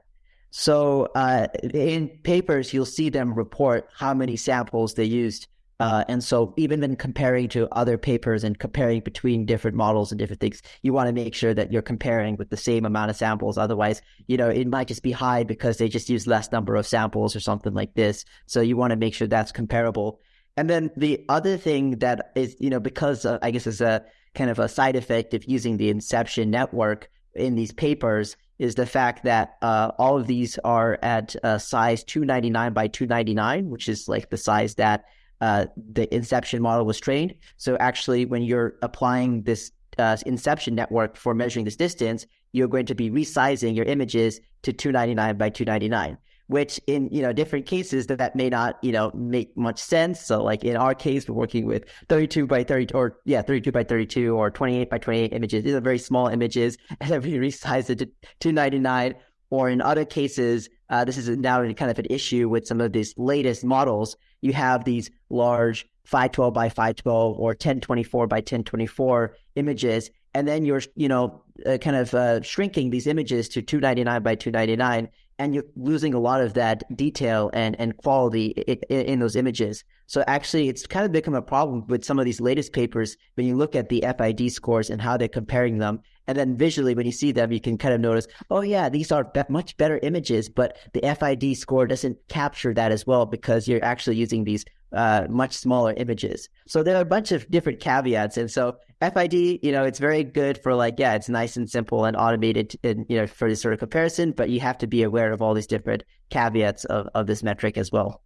So uh, in papers, you'll see them report how many samples they used uh, and so even when comparing to other papers and comparing between different models and different things, you want to make sure that you're comparing with the same amount of samples. Otherwise, you know, it might just be high because they just use less number of samples or something like this. So you want to make sure that's comparable. And then the other thing that is, you know, because uh, I guess is a kind of a side effect of using the Inception network in these papers is the fact that uh, all of these are at uh, size 299 by 299, which is like the size that uh, the inception model was trained. So actually, when you're applying this uh, inception network for measuring this distance, you're going to be resizing your images to 299 by 299 which in you know different cases that, that may not you know make much sense. So like in our case we're working with 32 by 30 or yeah 32 by 32 or 28 by 28 images. These are very small images and then we resize it to 299 or in other cases uh, this is now kind of an issue with some of these latest models you have these large 512 by 512 or 1024 by 1024 images and then you're you know uh, kind of uh, shrinking these images to 299 by 299 and you're losing a lot of that detail and, and quality in, in, those images. So actually it's kind of become a problem with some of these latest papers when you look at the fid scores and how they're comparing them And then visually, when you see them, you can kind of notice, oh, yeah, these are be- much better images, but the FID score doesn't capture that as well because you're actually using these uh, much smaller images. So there are a bunch of different caveats. And so FID, you know, it's very good for like, yeah, it's nice and simple and automated, and, you know, for this sort of comparison, but you have to be aware of all these different caveats of, of this metric as well.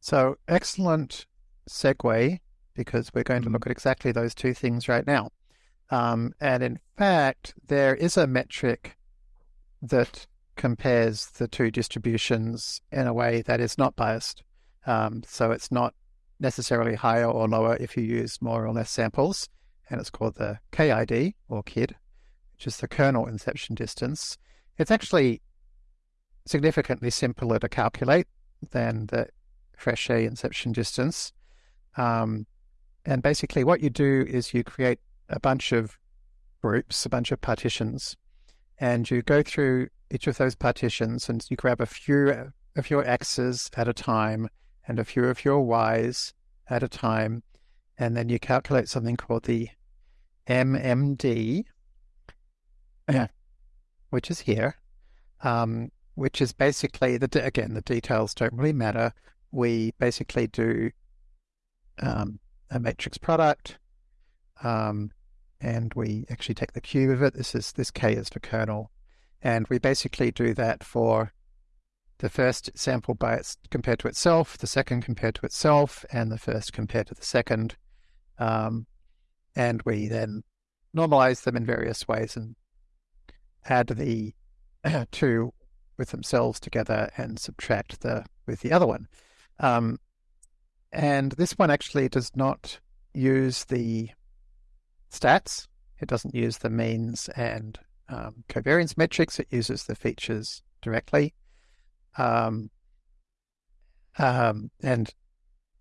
So excellent segue because we're going to look at exactly those two things right now. Um, and in fact, there is a metric that compares the two distributions in a way that is not biased. Um, so it's not necessarily higher or lower if you use more or less samples. And it's called the KID or KID, which is the kernel inception distance. It's actually significantly simpler to calculate than the Frechet inception distance. Um, and basically, what you do is you create a bunch of groups, a bunch of partitions, and you go through each of those partitions and you grab a few of your X's at a time and a few of your Y's at a time, and then you calculate something called the MMD, which is here, um, which is basically the again the details don't really matter. We basically do um, a matrix product, um, and we actually take the cube of it. This is this k is the kernel, and we basically do that for the first sample by its compared to itself, the second compared to itself, and the first compared to the second. Um, and we then normalize them in various ways and add the two with themselves together and subtract the with the other one. Um, and this one actually does not use the stats. It doesn't use the means and um, covariance metrics. It uses the features directly. Um, um, and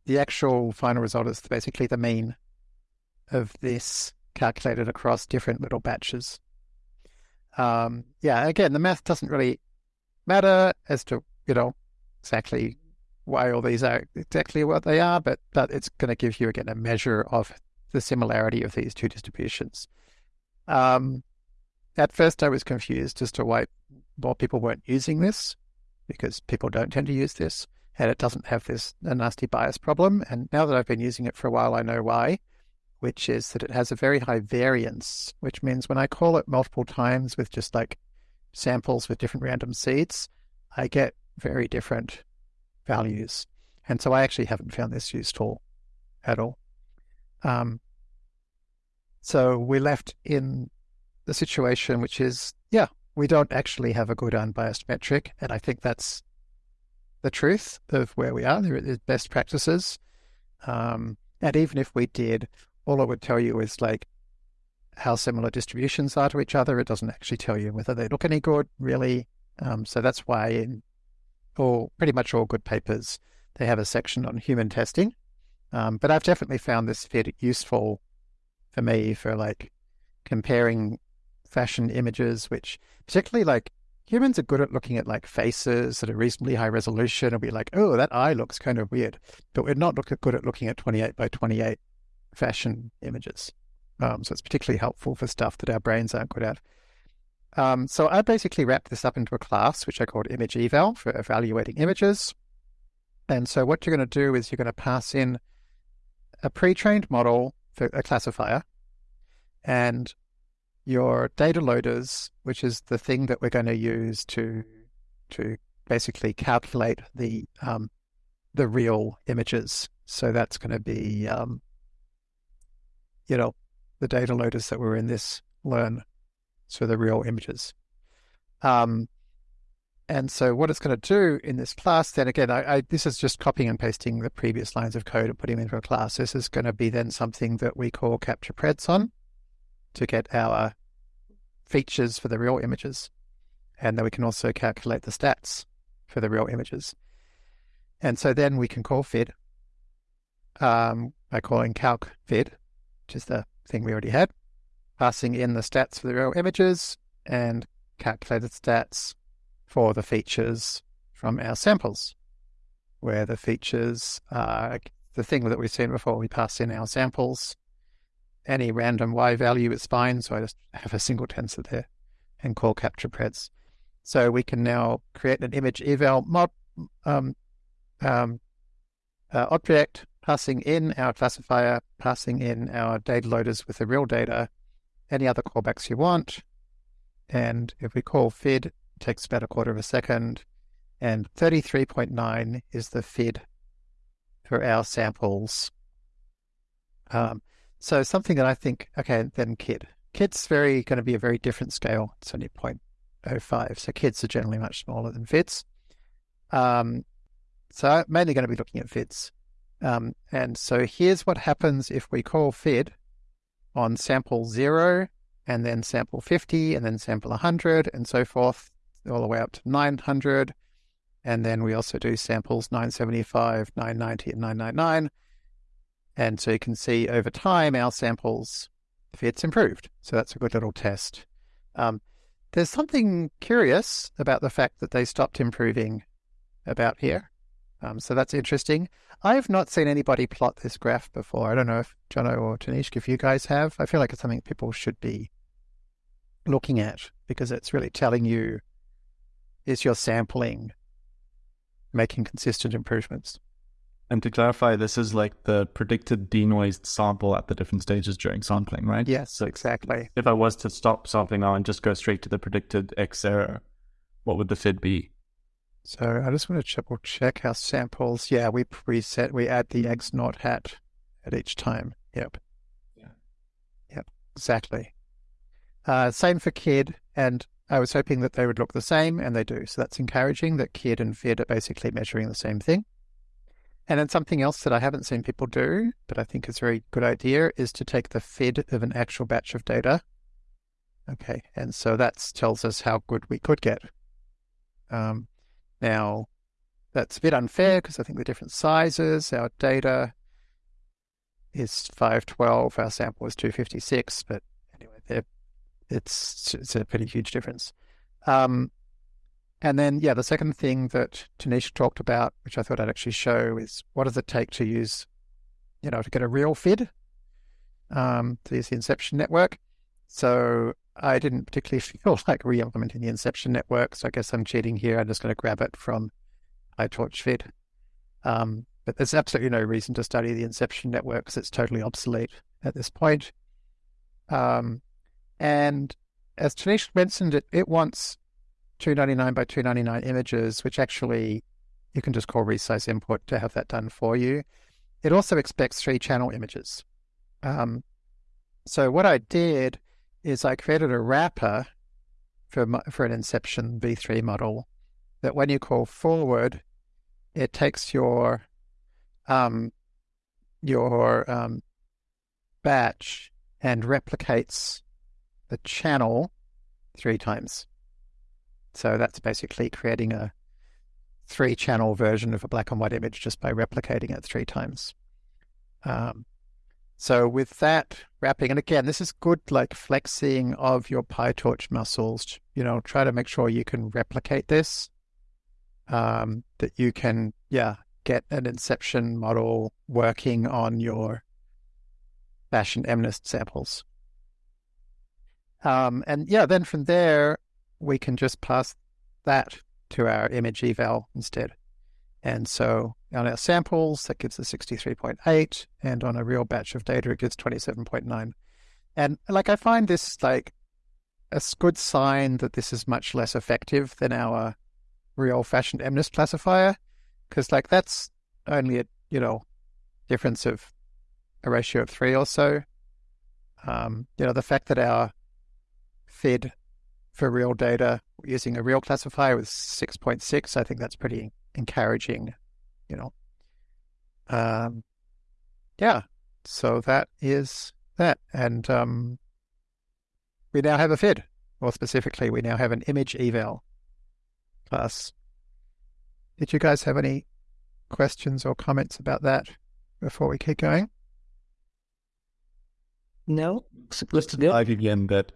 the actual final result is basically the mean of this calculated across different little batches. Um, yeah, again, the math doesn't really matter as to, you know, exactly why all these are exactly what they are, but, but it's going to give you, again, a measure of the similarity of these two distributions. Um, at first, I was confused as to why more people weren't using this, because people don't tend to use this, and it doesn't have this nasty bias problem. And now that I've been using it for a while, I know why, which is that it has a very high variance, which means when I call it multiple times with just like samples with different random seeds, I get very different values. And so I actually haven't found this useful at all. Um, so we're left in the situation which is, yeah, we don't actually have a good unbiased metric. And I think that's the truth of where we are. There is best practices. Um, and even if we did, all it would tell you is like how similar distributions are to each other. It doesn't actually tell you whether they look any good, really. Um, so that's why in all pretty much all good papers, they have a section on human testing. Um, but I've definitely found this FID useful for me for like comparing fashion images, which particularly like humans are good at looking at like faces that are reasonably high resolution and be like, oh, that eye looks kind of weird. But we're not look good at looking at 28 by 28 fashion images. Um, so it's particularly helpful for stuff that our brains aren't good at. Um, so I basically wrapped this up into a class, which I called image eval for evaluating images. And so what you're going to do is you're going to pass in a pre-trained model for a classifier and your data loaders, which is the thing that we're going to use to to basically calculate the um, the real images. So that's going to be um, you know the data loaders that were in this learn so the real images. Um, and so what it's going to do in this class, then again, I, I, this is just copying and pasting the previous lines of code and putting them into a class. This is going to be then something that we call capture preds on to get our features for the real images. And then we can also calculate the stats for the real images. And so then we can call fid um, by calling calc fid, which is the thing we already had, passing in the stats for the real images and calculated stats for the features from our samples, where the features are the thing that we've seen before. We pass in our samples any random y value is fine. So I just have a single tensor there and call capture preds. So we can now create an image eval mod, um, um, uh, object, passing in our classifier, passing in our data loaders with the real data, any other callbacks you want. And if we call fid, it takes about a quarter of a second. And 33.9 is the fid for our samples. Um, so something that I think, okay, then kid. Kid's very going to be a very different scale. It's only 0.05. So kids are generally much smaller than fids. Um, so I'm mainly going to be looking at fids. Um, and so here's what happens if we call fid on sample zero and then sample 50 and then sample 100 and so forth, all the way up to 900. And then we also do samples 975, 990, and 999. And so you can see over time our samples FIDs improved. So that's a good little test. Um, there's something curious about the fact that they stopped improving about here. Um, so that's interesting. I have not seen anybody plot this graph before. I don't know if Jono or Tanishq, if you guys have. I feel like it's something people should be looking at because it's really telling you is your sampling making consistent improvements. And to clarify, this is like the predicted denoised sample at the different stages during sampling, right? Yes, so exactly. If I was to stop sampling now and just go straight to the predicted X error, what would the FID be? So I just want to triple check our samples. Yeah, we preset, we add the X naught hat at each time. Yep. Yeah. Yep, exactly. Uh, same for KID, and I was hoping that they would look the same, and they do. So that's encouraging that KID and FID are basically measuring the same thing. And then something else that I haven't seen people do, but I think is a very good idea, is to take the FID of an actual batch of data. Okay, and so that tells us how good we could get. Um, now, that's a bit unfair because I think the different sizes, our data is 512, our sample is 256, but it's, it's a pretty huge difference. Um, and then, yeah, the second thing that Tanishq talked about, which I thought I'd actually show, is what does it take to use, you know, to get a real FID, um, to use the inception network. So I didn't particularly feel like re-implementing the inception network. So I guess I'm cheating here. I'm just going to grab it from PyTorch FID. Um, but there's absolutely no reason to study the inception network because it's totally obsolete at this point. Um, and as Tanishq mentioned, it, it wants 299 by 299 images, which actually you can just call resize input to have that done for you. It also expects three channel images. Um, so what I did is I created a wrapper for for an Inception v3 model that when you call forward, it takes your um, your um, batch and replicates the channel three times. So that's basically creating a three channel version of a black and white image just by replicating it three times. Um, so with that wrapping, and again, this is good like flexing of your PyTorch muscles. You know, try to make sure you can replicate this. Um, that you can, yeah, get an inception model working on your fashion MNIST samples. Um, and yeah, then from there, we can just pass that to our image eval instead. And so on our samples, that gives us 63.8, and on a real batch of data, it gives 27.9. And like I find this like a good sign that this is much less effective than our real fashioned MNIST classifier, because like that's only a you know difference of a ratio of three or so. Um, you know the fact that our FID for real data using a real classifier with 6.6. I think that's pretty encouraging, you know. Um, yeah, so that is that. And um, we now have a FID. More specifically, we now have an image eval class. Did you guys have any questions or comments about that before we keep going? No. Let's dive that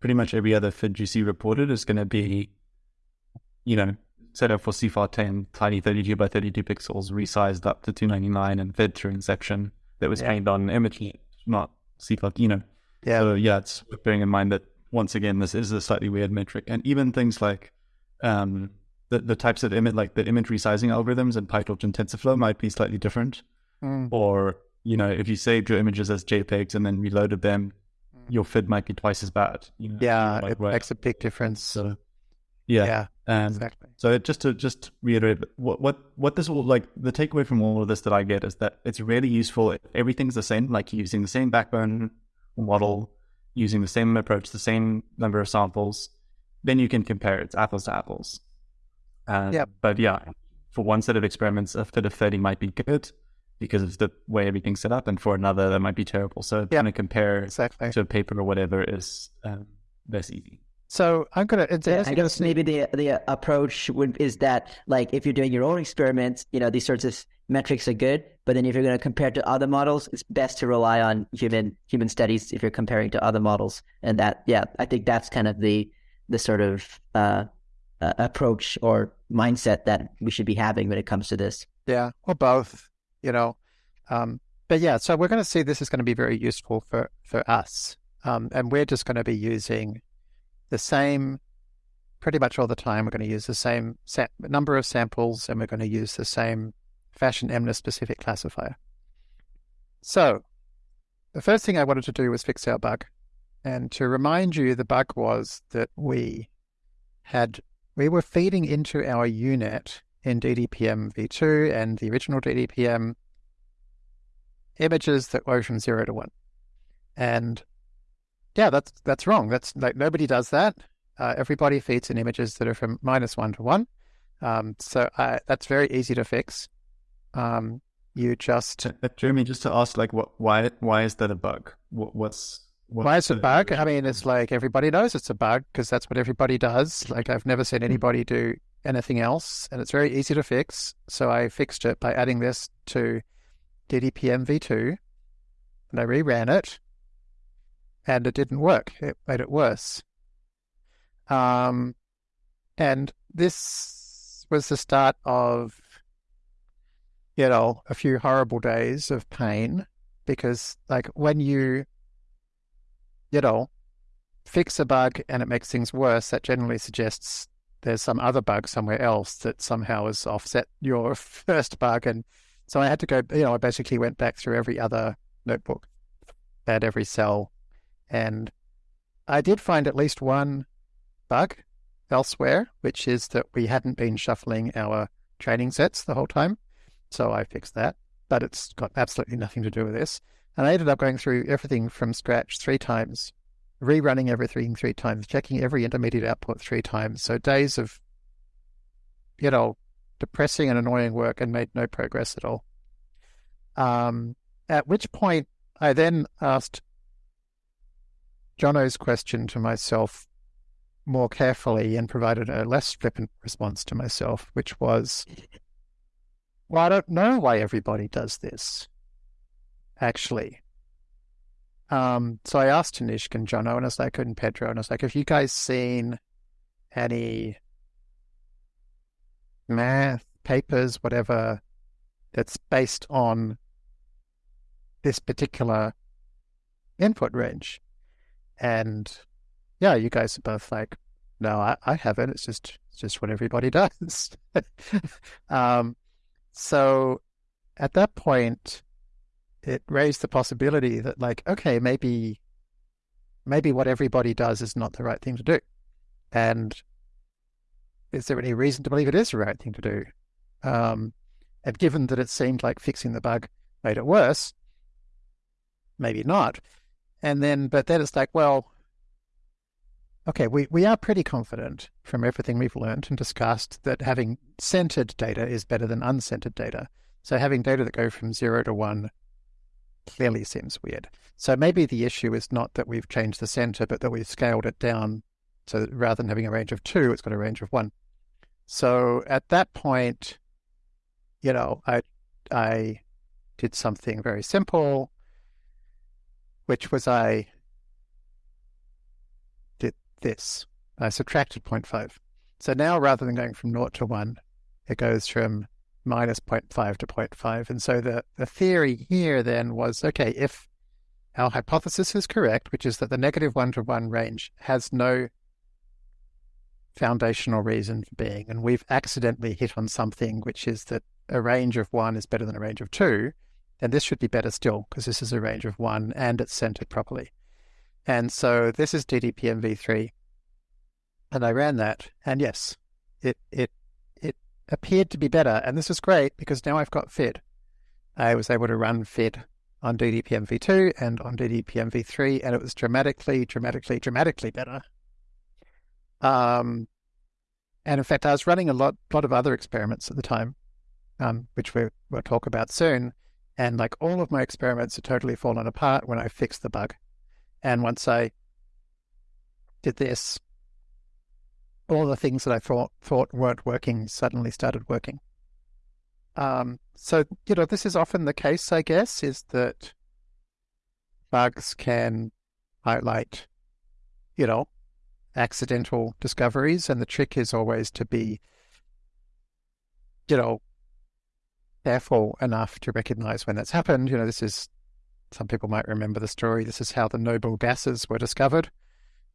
pretty much every other FID you see reported is going to be, you know, set up for CIFAR 10, tiny 32 by 32 pixels, resized up to 299 and fed through Inception that was yeah. trained on image, not CIFAR, you know. Yeah. So yeah, it's bearing in mind that once again, this is a slightly weird metric, and even things like um, the the types of image, like the image resizing algorithms in PyTorch and TensorFlow, might be slightly different. Mm. Or you know, if you saved your images as JPEGs and then reloaded them, your FID might be twice as bad. You know, Yeah, it right. makes a big difference. So yeah, yeah, um, exactly. so just to just reiterate, what what what this will like the takeaway from all of this that I get is that it's really useful. if Everything's the same, like using the same backbone model, using the same approach, the same number of samples. Then you can compare. It's apples to apples. Uh, Yep. But yeah, for one set of experiments, a FID of thirty might be good because of the way everything's set up, and for another, that might be terrible. So Yep. trying to compare Exactly. to a paper or whatever is um, less easy. So I'm gonna. It's, Yeah, I guess maybe the the approach would is that like if you're doing your own experiments, you know these sorts of metrics are good, but then if you're going to compare to other models, it's best to rely on human human studies if you're comparing to other models, and that yeah, I think that's kind of the the sort of uh, uh, approach or mindset that we should be having when it comes to this. Yeah, or both, you know. Um, but yeah, so we're going to see this is going to be very useful for, for us. Um, and we're just going to be using the same, pretty much all the time, we're going to use the same sa- number of samples and we're going to use the same fashion MNIST specific classifier. So the first thing I wanted to do was fix our bug. And to remind you, the bug was that we had, we were feeding into our UNet in DDPM v2 and the original DDPM images that go from zero to one. And yeah, that's that's wrong. That's like nobody does that. Uh, everybody feeds in images that are from minus one to one. Um, so uh, that's very easy to fix. Um, you just Uh, Jeremy, just to ask, like, what, why, why is that a bug? What, what's, what's why is it a bug? I mean, it's like everybody knows it's a bug because that's what everybody does. Like I've never seen anybody do anything else, and it's very easy to fix. So I fixed it by adding this to DDPM v2, and I reran it, and it didn't work. It made it worse. Um, and this was the start of, you know, a few horrible days of pain because, like, when you, you know, fix a bug and it makes things worse, that generally suggests there's some other bug somewhere else that somehow has offset your first bug. And so I had to go, you know, I basically went back through every other notebook, at every cell, and I did find at least one bug elsewhere, which is that we hadn't been shuffling our training sets the whole time. So I fixed that, but it's got absolutely nothing to do with this. And I ended up going through everything from scratch three times, rerunning everything three times, checking every intermediate output three times. So days of, you know, depressing and annoying work and made no progress at all. Um, at which point I then asked Jono's question to myself more carefully and provided a less flippant response to myself, which was, well, I don't know why everybody does this, actually. Um, so I asked Tanishq and Jono, and I was like, and Pedro, and I was like, have you guys seen any math papers, whatever, that's based on this particular input range? And yeah, you guys are both like, no, I, I haven't. It's just it's just what everybody does. um, so at that point, it raised the possibility that like, okay, maybe maybe what everybody does is not the right thing to do. And is there any reason to believe it is the right thing to do? Um, and given that it seemed like fixing the bug made it worse, maybe not. And then, but then it's like, well, okay, we, we are pretty confident from everything we've learned and discussed that having centered data is better than uncentered data. So having data that go from zero to one clearly seems weird. So maybe the issue is not that we've changed the center, but that we've scaled it down. So rather than having a range of two, it's got a range of one. So at that point, you know, I I did something very simple, which was I did this. I subtracted 0.5. So now rather than going from 0 to 1, it goes from minus 0.5 to 0.5. And so the, the theory here then was, okay, if our hypothesis is correct, which is that the negative one to one range has no foundational reason for being. And we've accidentally hit on something, which is that a range of one is better than a range of two. And this should be better still because this is a range of one and it's centered properly. And so this is DDPM v3. And I ran that. And yes, it, it appeared to be better. And this is great because now I've got FID. I was able to run FID on DDPM v2 and on DDPM v3, and it was dramatically, dramatically, dramatically better. Um, and in fact, I was running a lot, lot of other experiments at the time, um, which we, we'll talk about soon. And like all of my experiments had totally fallen apart when I fixed the bug. And once I did this, all the things that I thought thought weren't working suddenly started working. Um, so you know, this is often the case, I guess, is that bugs can highlight, you know, accidental discoveries, and the trick is always to be, you know, careful enough to recognize when that's happened. You know, this is some people might remember the story. This is how the noble gases were discovered.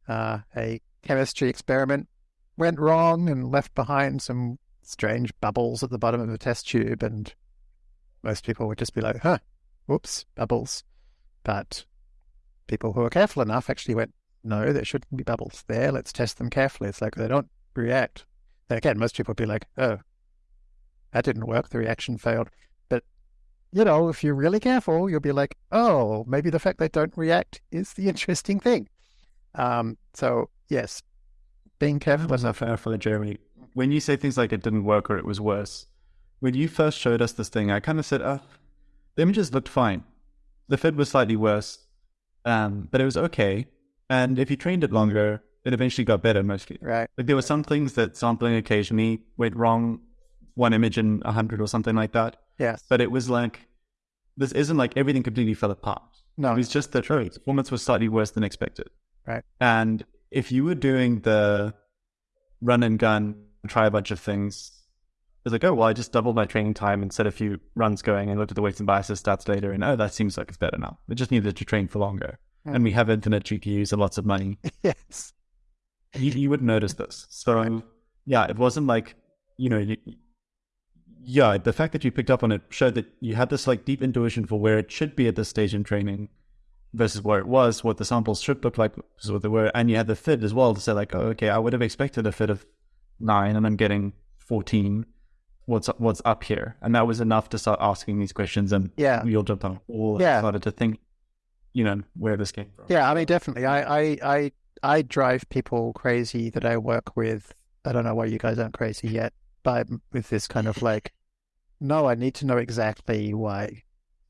Uh, a chemistry experiment went wrong and left behind some strange bubbles at the bottom of a test tube, and most people would just be like, huh, whoops, bubbles. But people who are careful enough actually went, no, there shouldn't be bubbles there. Let's test them carefully. It's like they don't react. again, most people would be like, oh, that didn't work. The reaction failed. But, you know, if you're really careful, you'll be like, oh, maybe the fact they don't react is the interesting thing. Um, so, yes, being careful. That's not fair for the Jeremy. When you say things like it didn't work or it was worse, when you first showed us this thing, I kind of said, oh, the images looked fine. The FID was slightly worse, um, but it was okay. And if you trained it longer, it eventually got better mostly. Right. Like there were some things that sampling occasionally went wrong one image in a hundred or something like that. Yes. But it was like this isn't like everything completely fell apart. No. It was just that oh, performance was slightly worse than expected. Right. And if you were doing the run and gun, try a bunch of things, it's like, oh well, I just doubled my training time and set a few runs going and looked at the weights and biases stats later and oh that seems like it's better now. It just needed to train for longer. And we hmm. have infinite GPUs and lots of money. yes. You, you would notice this. So right. yeah, it wasn't like, you know, you, yeah, the fact that you picked up on it showed that you had this like deep intuition for where it should be at this stage in training versus where it was, what the samples should look like versus what they were, and you had the FID as well to say like, oh, okay, I would have expected a FID of nine, and I'm getting fourteen. What's what's up here? And that was enough to start asking these questions, and yeah, we all jumped on all yeah. started to think, you know, where this came from. Yeah, I mean, definitely, I I I, I drive people crazy that I work with. I don't know why you guys aren't crazy yet but with this kind of like, no, I need to know exactly why,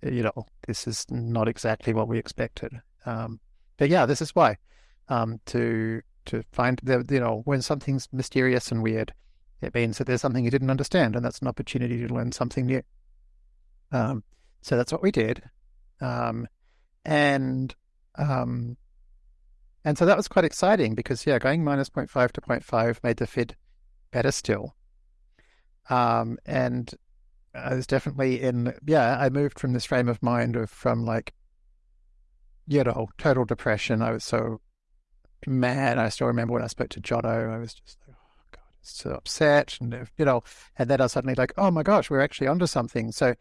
you know, this is not exactly what we expected. Um, but yeah, this is why. Um, to to find the you know when something's mysterious and weird, it means that there's something you didn't understand, and that's an opportunity to learn something new. Um, so that's what we did, um, and um, and so that was quite exciting because yeah, going minus 0.5 to 0.5 made the FID better still. Um, and I was definitely in, yeah, I moved from this frame of mind of from like, you know, total depression. I was so mad. I still remember when I spoke to Jono, I was just like, oh God, so upset. And, you know, and then I was suddenly like, oh my gosh, we're actually onto something. So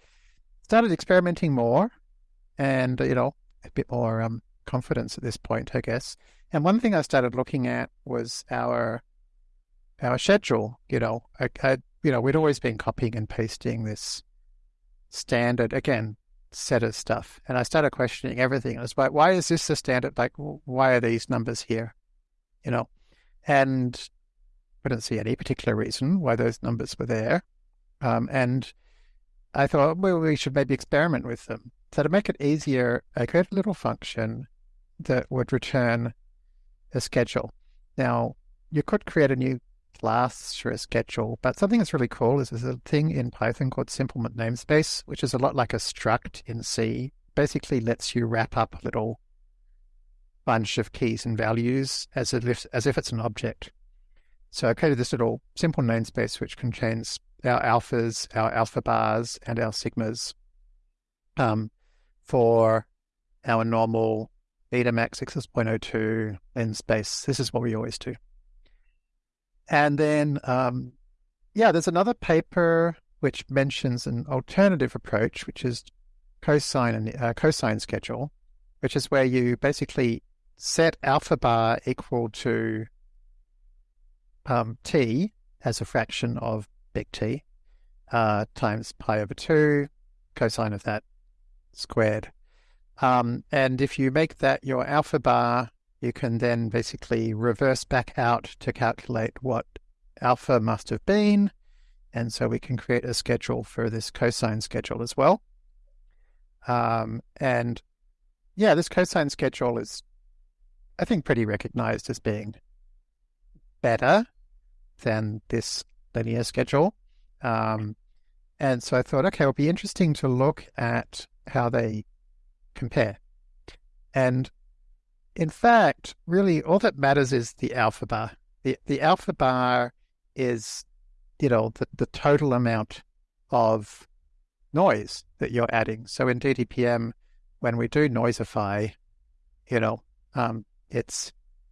started experimenting more and, you know, a bit more um, confidence at this point, I guess. And one thing I started looking at was our our schedule. You know, I, I you know, we'd always been copying and pasting this standard, again, set of stuff. And I started questioning everything. I was like, why is this the standard? Like, why are these numbers here? You know, and I didn't see any particular reason why those numbers were there. Um, and I thought, well, we should maybe experiment with them. So to make it easier, I created a little function that would return a schedule. Now, you could create a new class for a schedule. But something that's really cool is there's a thing in Python called simple namespace, which is a lot like a struct in C. Basically lets you wrap up a little bunch of keys and values as if as if it's an object. So I created this little simple namespace which contains our alphas, our alpha bars, and our sigmas um, for our normal Betamax 6.02 linspace. This is what we always do. And then, um, yeah, there's another paper which mentions an alternative approach, which is cosine and uh, cosine schedule, which is where you basically set alpha bar equal to um, t as a fraction of big T uh, times pi over 2, cosine of that squared. Um, and if you make that your alpha bar, you can then basically reverse back out to calculate what alpha must have been. And so we can create a schedule for this cosine schedule as well. Um, and yeah, this cosine schedule is, I think, pretty recognized as being better than this linear schedule. Um, and so I thought, okay, it'll be interesting to look at how they compare. And in fact, really all that matters is the alpha bar. The, the alpha bar is, you know, the, the total amount of noise that you're adding. So in DDPM, when we do noisify, you know, um, it's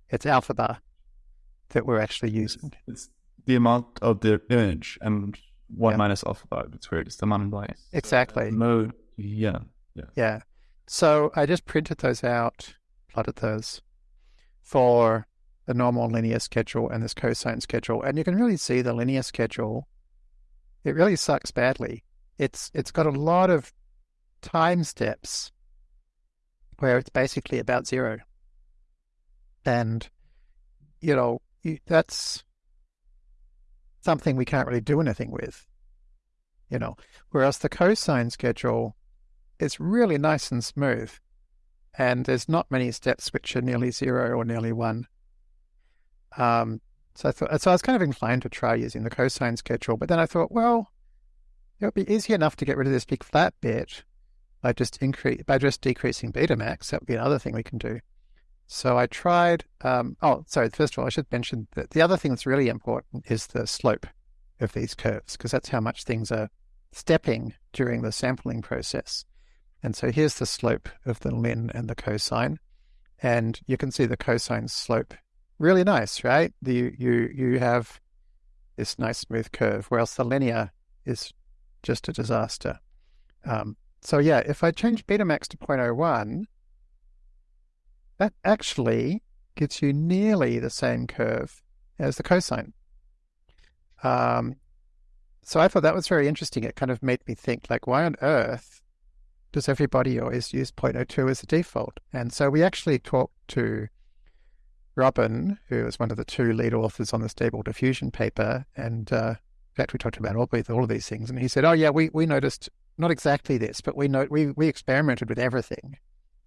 it's alpha bar that we're actually using. It's the amount of the image and one yeah. minus alpha bar. It's weird. It's the amount of noise. Exactly. So, no. Yeah. Yeah. Yeah. So I just printed those out, plotted those for the normal linear schedule and this cosine schedule, and you can really see the linear schedule. It really sucks badly. It's it's got a lot of time steps where it's basically about zero, and you know that's something we can't really do anything with. You know, whereas the cosine schedule it's really nice and smooth. And there's not many steps which are nearly zero or nearly one. Um, so I thought, so I was kind of inclined to try using the cosine schedule, but then I thought, well, it would be easy enough to get rid of this big flat bit by just increase by just decreasing Betamax. That would be another thing we can do. So I tried. Um, oh, sorry. First of all, I should mention that the other thing that's really important is the slope of these curves because that's how much things are stepping during the sampling process. And so here's the slope of the lin and the cosine. And you can see the cosine slope. Really nice, right? You, you, you have this nice smooth curve, whereas the linear is just a disaster. Um, so yeah, if I change Betamax to 0.01, that actually gives you nearly the same curve as the cosine. Um, so I thought that was very interesting. It kind of made me think, like, why on earth does everybody always use 0.02 as the default? And so we actually talked to Robin, who was one of the two lead authors on the stable diffusion paper, and uh, in fact we talked about all, all of these things, and he said, "Oh yeah, we we noticed not exactly this, but we we we experimented with everything,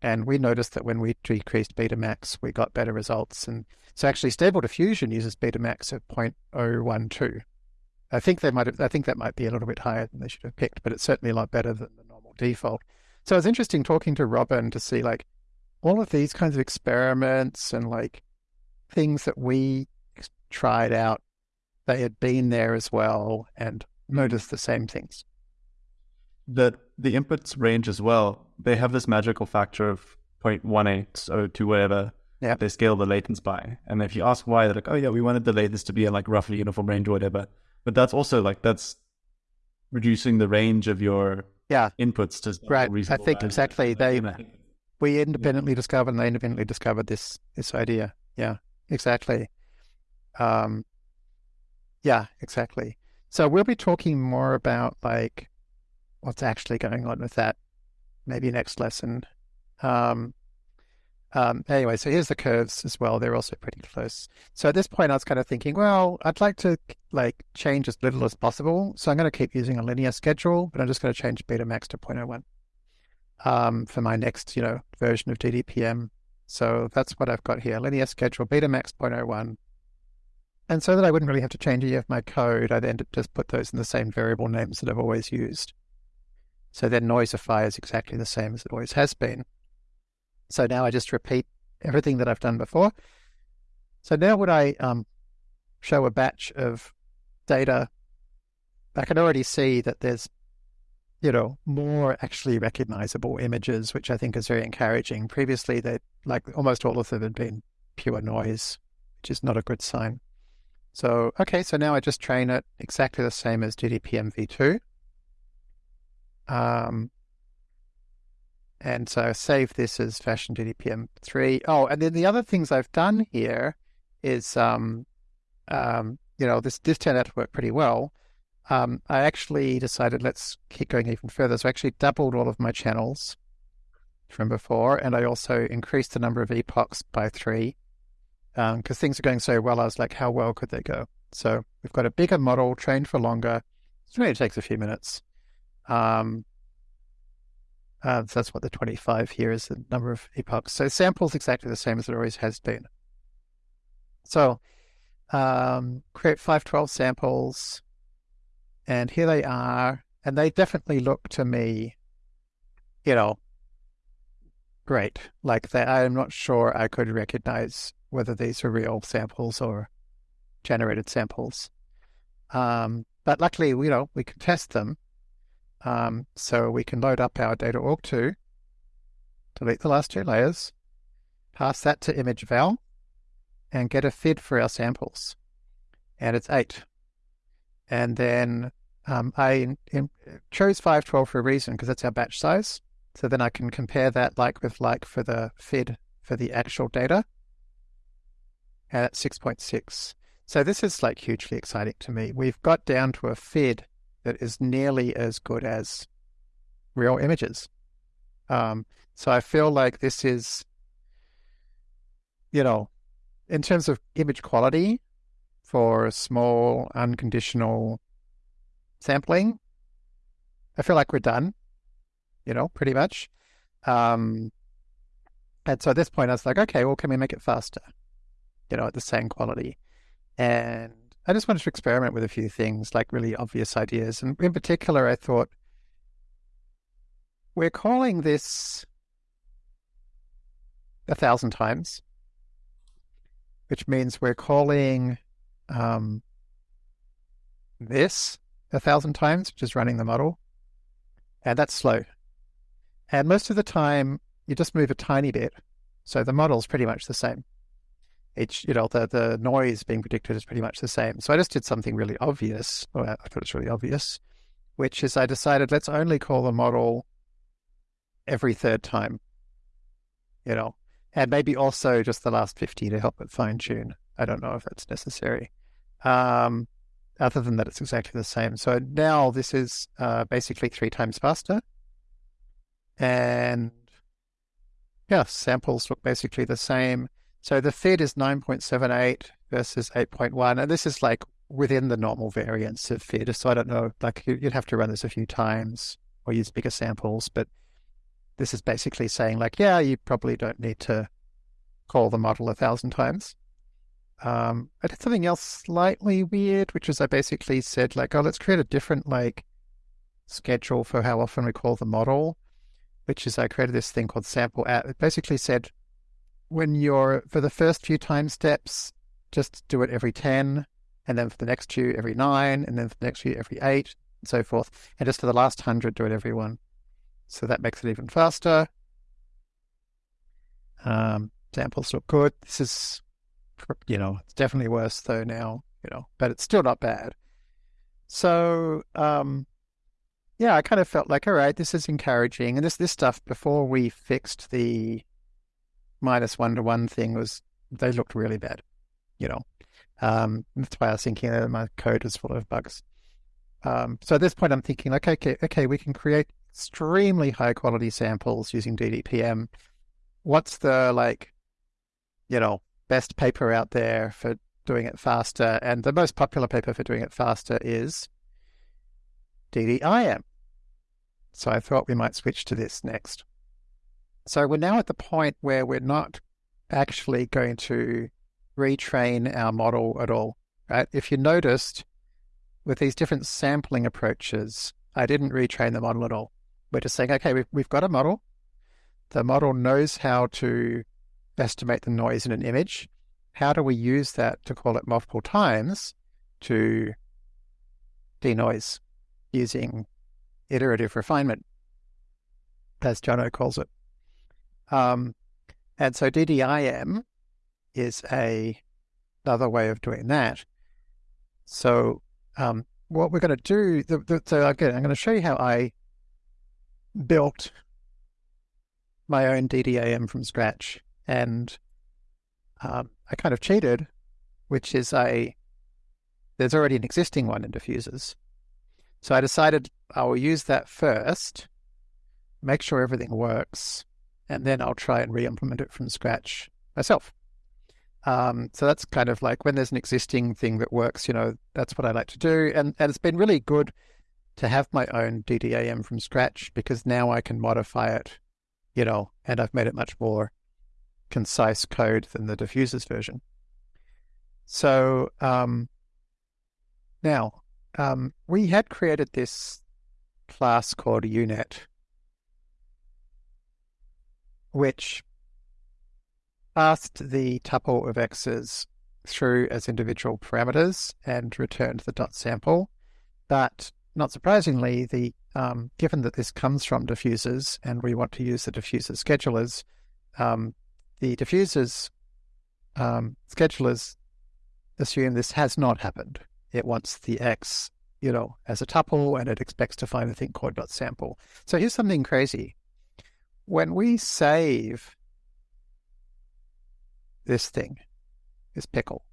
and we noticed that when we decreased Betamax, we got better results. And so actually, stable diffusion uses Betamax of 0.012. I think they might have, I think that might be a little bit higher than they should have picked, but it's certainly a lot better than the default. So it's interesting talking to Robin to see like all of these kinds of experiments and like things that we tried out. They had been there as well and noticed the same things. The the inputs range as well. They have this magical factor of 0.18 or to whatever yeah. they scale the latents by. And if you ask why, they're like, oh yeah, we wanted the latents to be in like roughly uniform range or whatever. But that's also like that's reducing the range of your yeah inputs to right. I think exactly they we independently yeah. discovered and they independently discovered this this idea. Yeah, exactly. Um, yeah, exactly. So we'll be talking more about like what's actually going on with that maybe next lesson. Um, um, anyway, so here's the curves as well. They're also pretty close. So at this point, I was kind of thinking, well, I'd like to like change as little as possible. So I'm going to keep using a linear schedule, but I'm just going to change beta max to 0.01 um, for my next, you know, version of DDPM. So that's what I've got here: linear schedule, beta max 0.01. And so that I wouldn't really have to change any of my code, I then just put those in the same variable names that I've always used. So then Noisify is exactly the same as it always has been. So now I just repeat everything that I've done before. So now when I um, show a batch of data, I can already see that there's you know, more actually recognizable images, which I think is very encouraging. Previously, they like almost all of them had been pure noise, which is not a good sign. So, okay, so now I just train it exactly the same as DDPM v2. Um, and so I save this as fashion DDPM 3. Oh, and then the other things I've done here is, um, um, you know, this, this turned out to work pretty well um, I actually decided let's keep going even further. So I actually doubled all of my channels from before, and I also increased the number of epochs by three because um, things are going so well. I was like, how well could they go? So we've got a bigger model trained for longer. It really takes a few minutes. Um, uh, so that's what the 25 here is the number of epochs. So samples exactly the same as it always has been. So um, create 512 samples and here they are, and they definitely look to me, you know, great. Like I'm not sure I could recognize whether these are real samples or generated samples. Um, but luckily, you know, we can test them. Um, so we can load up our data aug2, delete the last two layers, pass that to image val, and get a FID for our samples. And it's eight. And then um, I in, chose 512 for a reason because that's our batch size. So then I can compare that like with like for the FID for the actual data. And at 6.6. So this is like hugely exciting to me. We've got down to a FID that is nearly as good as real images. Um, so I feel like this is, you know, in terms of image quality, for small, unconditional sampling, I feel like we're done, you know, pretty much. Um, and so at this point, I was like, okay, well, can we make it faster? You know, at the same quality. And I just wanted to experiment with a few things, like really obvious ideas. And in particular, I thought, we're calling this a thousand times, which means we're calling um, this a thousand times, which is running the model, and that's slow. And most of the time, you just move a tiny bit, so the model's pretty much the same. Each, you know, the the noise being predicted is pretty much the same. So I just did something really obvious. Well, I thought it's really obvious, which is I decided let's only call the model every third time. You know, and maybe also just the last 50 to help it fine tune. I don't know if that's necessary. Um, other than that, it's exactly the same. So now this is uh, basically three times faster. And yeah, samples look basically the same. So the FID is 9.78 versus 8.1. And this is like within the normal variance of FID. So I don't know, like you'd have to run this a few times or use bigger samples. But this is basically saying like, yeah, you probably don't need to call the model a thousand times. Um, I did something else slightly weird, which is I basically said like, oh, let's create a different like schedule for how often we call the model, which is I created this thing called sample at. It basically said when you're for the first few time steps, just do it every 10, and then for the next few every nine, and then for the next few every eight, and so forth. And just for the last hundred, do it every one. So that makes it even faster. Um, samples look good. This is you know, it's definitely worse though now, you know, but it's still not bad. So, um, yeah, I kind of felt like, all right, this is encouraging. And this, this stuff before we fixed the minus one to one thing was, they looked really bad, you know. Um, that's why I was thinking that my code was full of bugs. Um, so at this point, I'm thinking like, okay, okay, we can create extremely high quality samples using DDPM. What's the like, you know, best paper out there for doing it faster, and the most popular paper for doing it faster is DDIM. So I thought we might switch to this next. So we're now at the point where we're not actually going to retrain our model at all, right? If you noticed, with these different sampling approaches, I didn't retrain the model at all. We're just saying, okay, we've, we've got a model. The model knows how to estimate the noise in an image. How do we use that to call it multiple times to denoise using iterative refinement, as Jono calls it. Um, and so DDIM is a another way of doing that. So um, what we're going to do, the, the, so again, I'm going to show you how I built my own DDIM from scratch. And um, I kind of cheated, which is I, there's already an existing one in diffusers. So I decided I will use that first, make sure everything works, and then I'll try and re-implement it from scratch myself. Um, so that's kind of like when there's an existing thing that works, you know, that's what I like to do. And, and it's been really good to have my own DDIM from scratch because now I can modify it, you know, and I've made it much more concise code than the diffusers version. So um, now um, we had created this class called UNet, which passed the tuple of x's through as individual parameters and returned the dot sample. But not surprisingly, the um, given that this comes from diffusers and we want to use the diffuser schedulers, um, the diffusers um, schedulers assume this has not happened. It wants the x, you know, as a tuple, and it expects to find a thing called dot sample. So here's something crazy. When we save this thing, this pickle.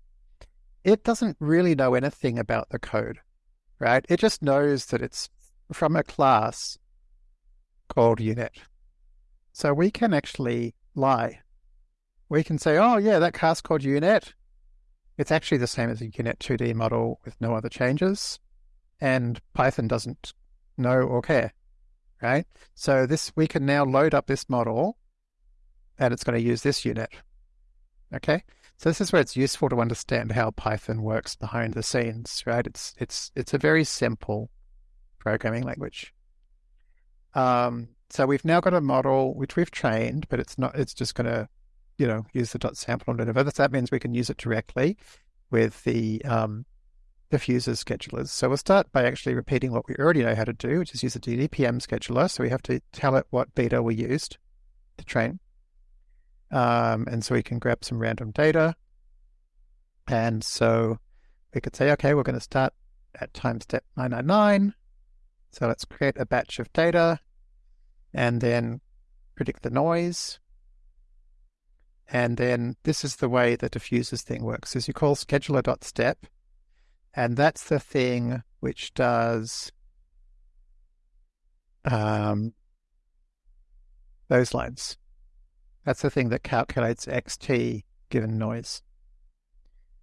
It doesn't really know anything about the code, right? It just knows that it's from a class called UNet. So we can actually lie. We can say, oh, yeah, that class called UNet, it's actually the same as a UNet 2D model with no other changes. And Python doesn't know or care, right? So this we can now load up this model and it's going to use this UNet. Okay, so this is where it's useful to understand how Python works behind the scenes, right? It's it's it's a very simple programming language. Um, so we've now got a model which we've trained, but it's not. It's just going to, you know, use the dot sample and whatever. That means we can use it directly with the um, diffuser schedulers. So we'll start by actually repeating what we already know how to do, which is use a DDPM scheduler. So we have to tell it what beta we used to train. Um, and so we can grab some random data. And so we could say, okay, we're going to start at time step 999. So let's create a batch of data and then predict the noise. And then this is the way the diffusers thing works is you call scheduler.step and that's the thing which does um, those lines. That's the thing that calculates xt given noise.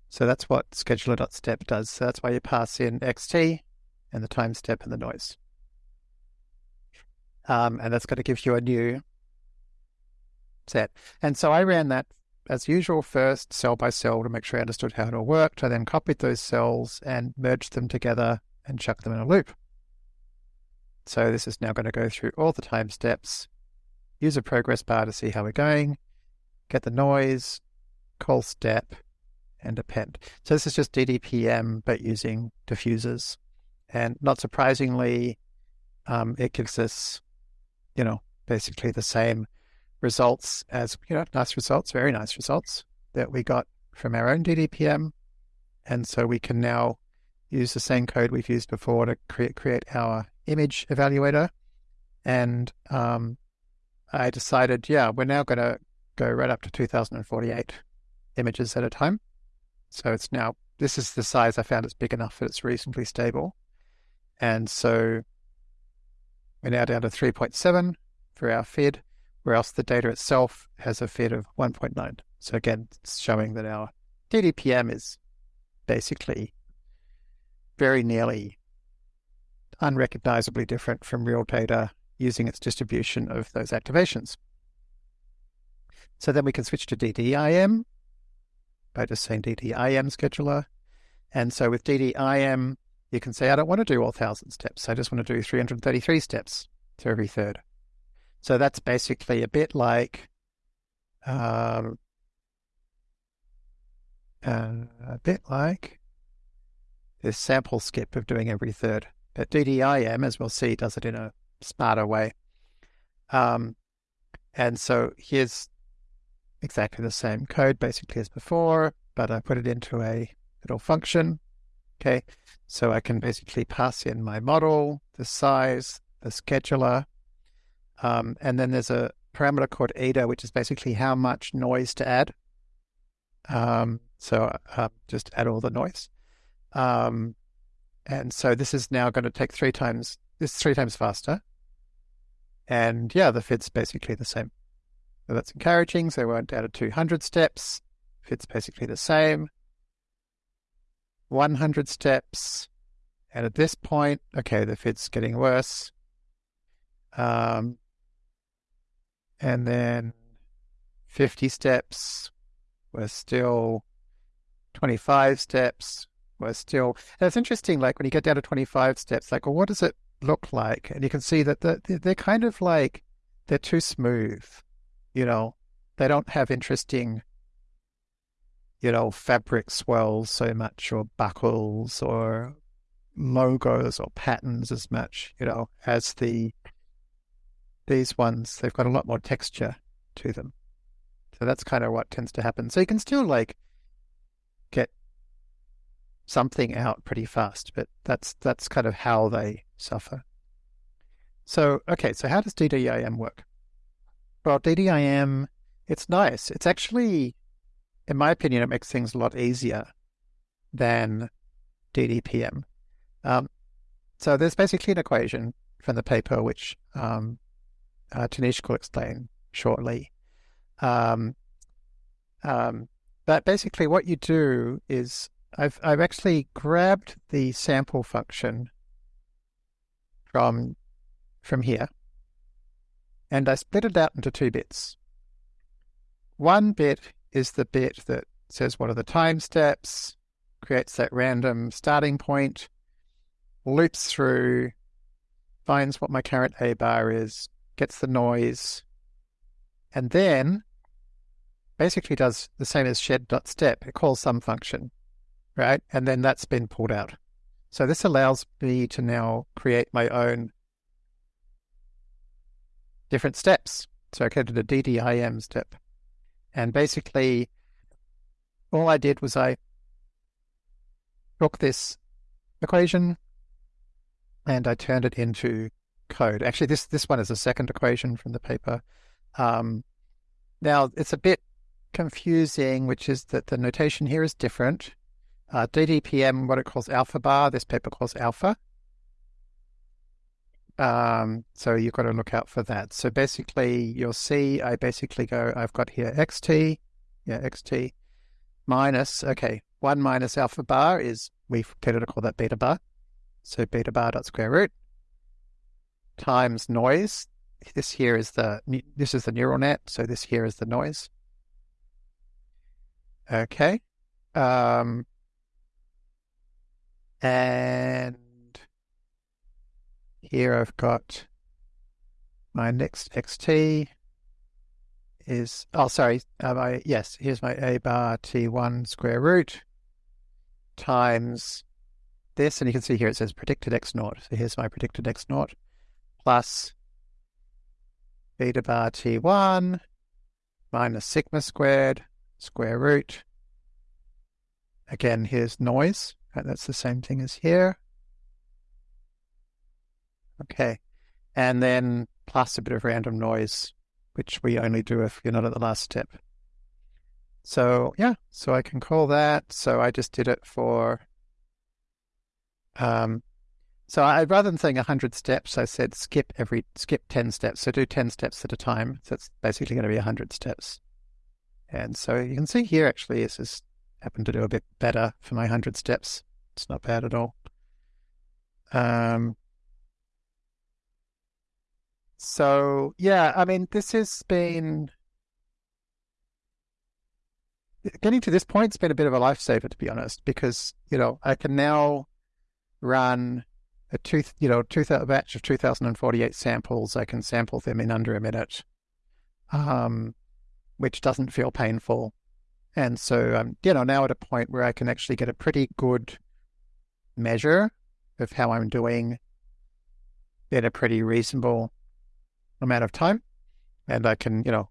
So that's what scheduler.step does. So that's why you pass in xt and the time step and the noise. Um, and that's going to give you a new set. And so I ran that as usual first, cell by cell, to make sure I understood how it all worked. I then copied those cells and merged them together and chucked them in a loop. So this is now going to go through all the time steps use a progress bar to see how we're going, get the noise, call step, and append. So this is just DDPM, but using diffusers. And not surprisingly, um, it gives us, you know, basically the same results as, you know, nice results, very nice results that we got from our own DDPM. And so we can now use the same code we've used before to create, create our image evaluator. And um, I decided, yeah, we're now going to go right up to 2048 images at a time. So it's now, this is the size I found it's big enough that it's reasonably stable. And so we're now down to 3.7 for our FID, whereas the data itself has a FID of 1.9. So again, it's showing that our DDPM is basically very nearly unrecognizably different from real data using its distribution of those activations. So then we can switch to DDIM by just saying DDIM scheduler. And so with DDIM, you can say, I don't want to do all 1,000 steps. I just want to do 333 steps to every third. So that's basically a bit like um, uh, a bit like this sample skip of doing every third. But DDIM, as we'll see, does it in a smarter way. Um, and so here's exactly the same code basically as before, but I put it into a little function. Okay, so I can basically pass in my model, the size, the scheduler, um, and then there's a parameter called eta, which is basically how much noise to add. Um, so uh, just add all the noise. Um, and so this is now going to take three times, this three times faster. And yeah, the FID's basically the same. So that's encouraging. So we went down to 200 steps. FID's basically the same. 100 steps. And at this point, okay, the FID's getting worse. Um, and then 50 steps. We're still 25 steps. We're still. And it's interesting, like when you get down to 25 steps, like, well, what does it look like? And you can see that the, they're kind of like, they're too smooth. You know, they don't have interesting, you know, fabric swells so much or buckles or logos or patterns as much, you know, as the these ones. They've got a lot more texture to them. So that's kind of what tends to happen. So you can still like get something out pretty fast, but that's that's kind of how they suffer. So okay, so how does DDIM work? Well, DDIM, it's nice. It's actually, in my opinion, it makes things a lot easier than DDPM. Um, so there's basically an equation from the paper which um, uh, Tanishq will explain shortly. Um, um, but basically, what you do is I've I've actually grabbed the sample function from from here, and I split it out into two bits. One bit is the bit that says what are the time steps, creates that random starting point, loops through, finds what my current A bar is, gets the noise, and then basically does the same as sched.step. It calls some function, right? And then that's been pulled out. So this allows me to now create my own different steps. So I created a DDIM step. And basically, all I did was I took this equation and I turned it into code. Actually, this, this one is a second equation from the paper. Um, now, it's a bit confusing, which is that the notation here is different. Uh, DDPM, what it calls alpha bar, this paper calls alpha. Um, so you've got to look out for that. So basically, you'll see I basically go, I've got here xt, yeah, xt, minus, okay, 1 minus alpha bar is, we've tended to call that beta bar. So beta bar dot square root times noise. This here is the, this is the neural net. So this here is the noise. Okay. Um, and here I've got my next xt is, oh, sorry, uh, my, yes, here's my a bar t1 square root times this, and you can see here it says predicted x naught. So here's my predicted x naught plus beta bar t1 minus sigma squared square root. Again, here's noise. Right, that's the same thing as here. Okay. And then plus a bit of random noise, which we only do if you're not at the last step. So yeah, so I can call that. So I just did it for, um, so I, rather than saying 100 steps, I said skip every, skip 10 steps. So do 10 steps at a time. So it's basically going to be 100 steps. And so you can see here, actually, this has happened to do a bit better for my 100 steps. It's not bad at all. Um, so yeah, I mean, this has been getting to this point. It's been a bit of a lifesaver, to be honest, because you know I can now run a two, you know, two batch of two thousand and forty-eight samples. I can sample them in under a minute, um, which doesn't feel painful, and so I'm, you know, now at a point where I can actually get a pretty good measure of how I'm doing in a pretty reasonable amount of time, and I can you know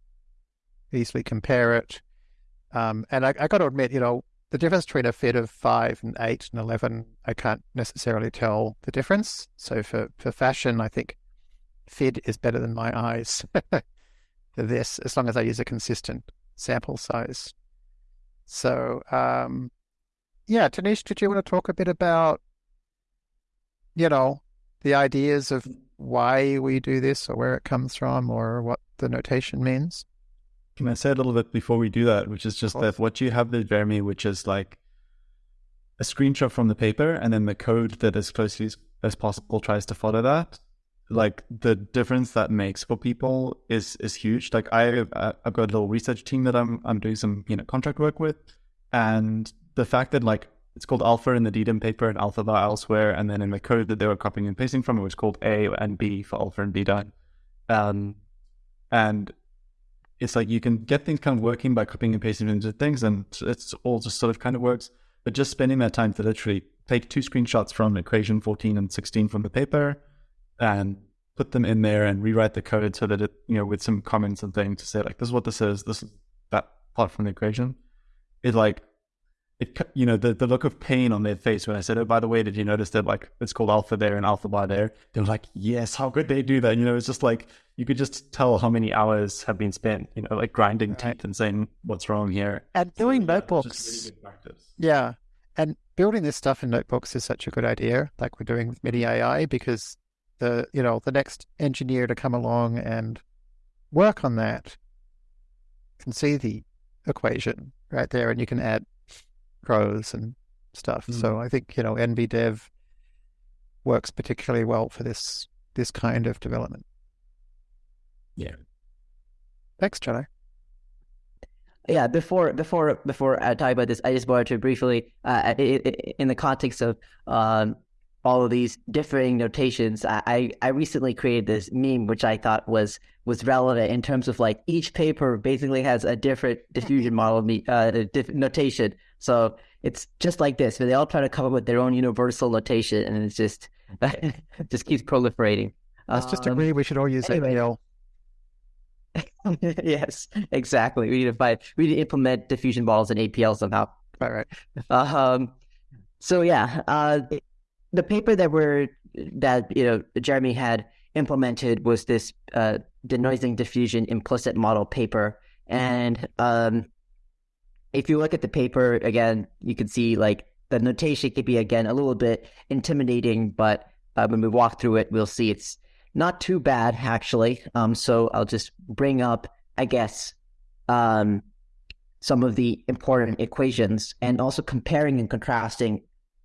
easily compare it. Um, and I, I got to admit, you know, the difference between a FID of five and eight and eleven, I can't necessarily tell the difference. So for for fashion, I think FID is better than my eyes for this, as long as I use a consistent sample size. So, um, yeah, Tanishq, did you want to talk a bit about, you know, the ideas of why we do this or where it comes from or what the notation means? Can I say a little bit before we do that, which is just that what you have there, Jeremy, which is like a screenshot from the paper and then the code that as closely as possible tries to follow that. Like the difference that makes for people is is huge. Like I I've got a little research team that I'm I'm doing some you know contract work with, and the fact that like it's called alpha in the DDIM paper and alpha bar elsewhere, and then in the code that they were copying and pasting from it was called A and B for alpha and beta, um, and it's like you can get things kind of working by copying and pasting into things, and it's all just sort of kind of works. But just spending that time to literally take two screenshots from equation 14 and 16 from the paper and put them in there and rewrite the code so that it, you know, with some comments and things to say like, this is what this is, this is that part from the equation. It like, it, you know, the, the look of pain on their face when I said, oh, by the way, did you notice that like it's called alpha there and alpha bar there? They were like, yes, how could they do that? You know, it's just like, you could just tell how many hours have been spent, you know, like grinding right. teeth and saying what's wrong here. And doing so, notebooks. Really yeah. And building this stuff in notebooks is such a good idea, like we're doing with miniai, because the you know the next engineer to come along and work on that can see the equation right there, and you can add rows and stuff. Mm. So I think you know NBDev works particularly well for this this kind of development. Yeah. Thanks, Jono. Yeah, before before before I talk about this, I just wanted to briefly, uh, in the context of um, all of these differing notations. I, I recently created this meme, which I thought was was relevant in terms of like each paper basically has a different diffusion model uh, diff- notation. So it's just like this, but they all try to come up with their own universal notation, and it's just it just keeps proliferating. Let's just agree we should all use anyway. APL. yes, exactly. We need to find we need to implement diffusion models in APL somehow. Right, right. Um, so yeah, uh, the paper that we're that you know Jeremy had implemented was this uh, denoising diffusion implicit model paper, and um, if you look at the paper again, you can see like the notation could be again a little bit intimidating, but uh, when we walk through it, we'll see it's not too bad actually. Um, so I'll just bring up, I guess, um, some of the important equations and also comparing and contrasting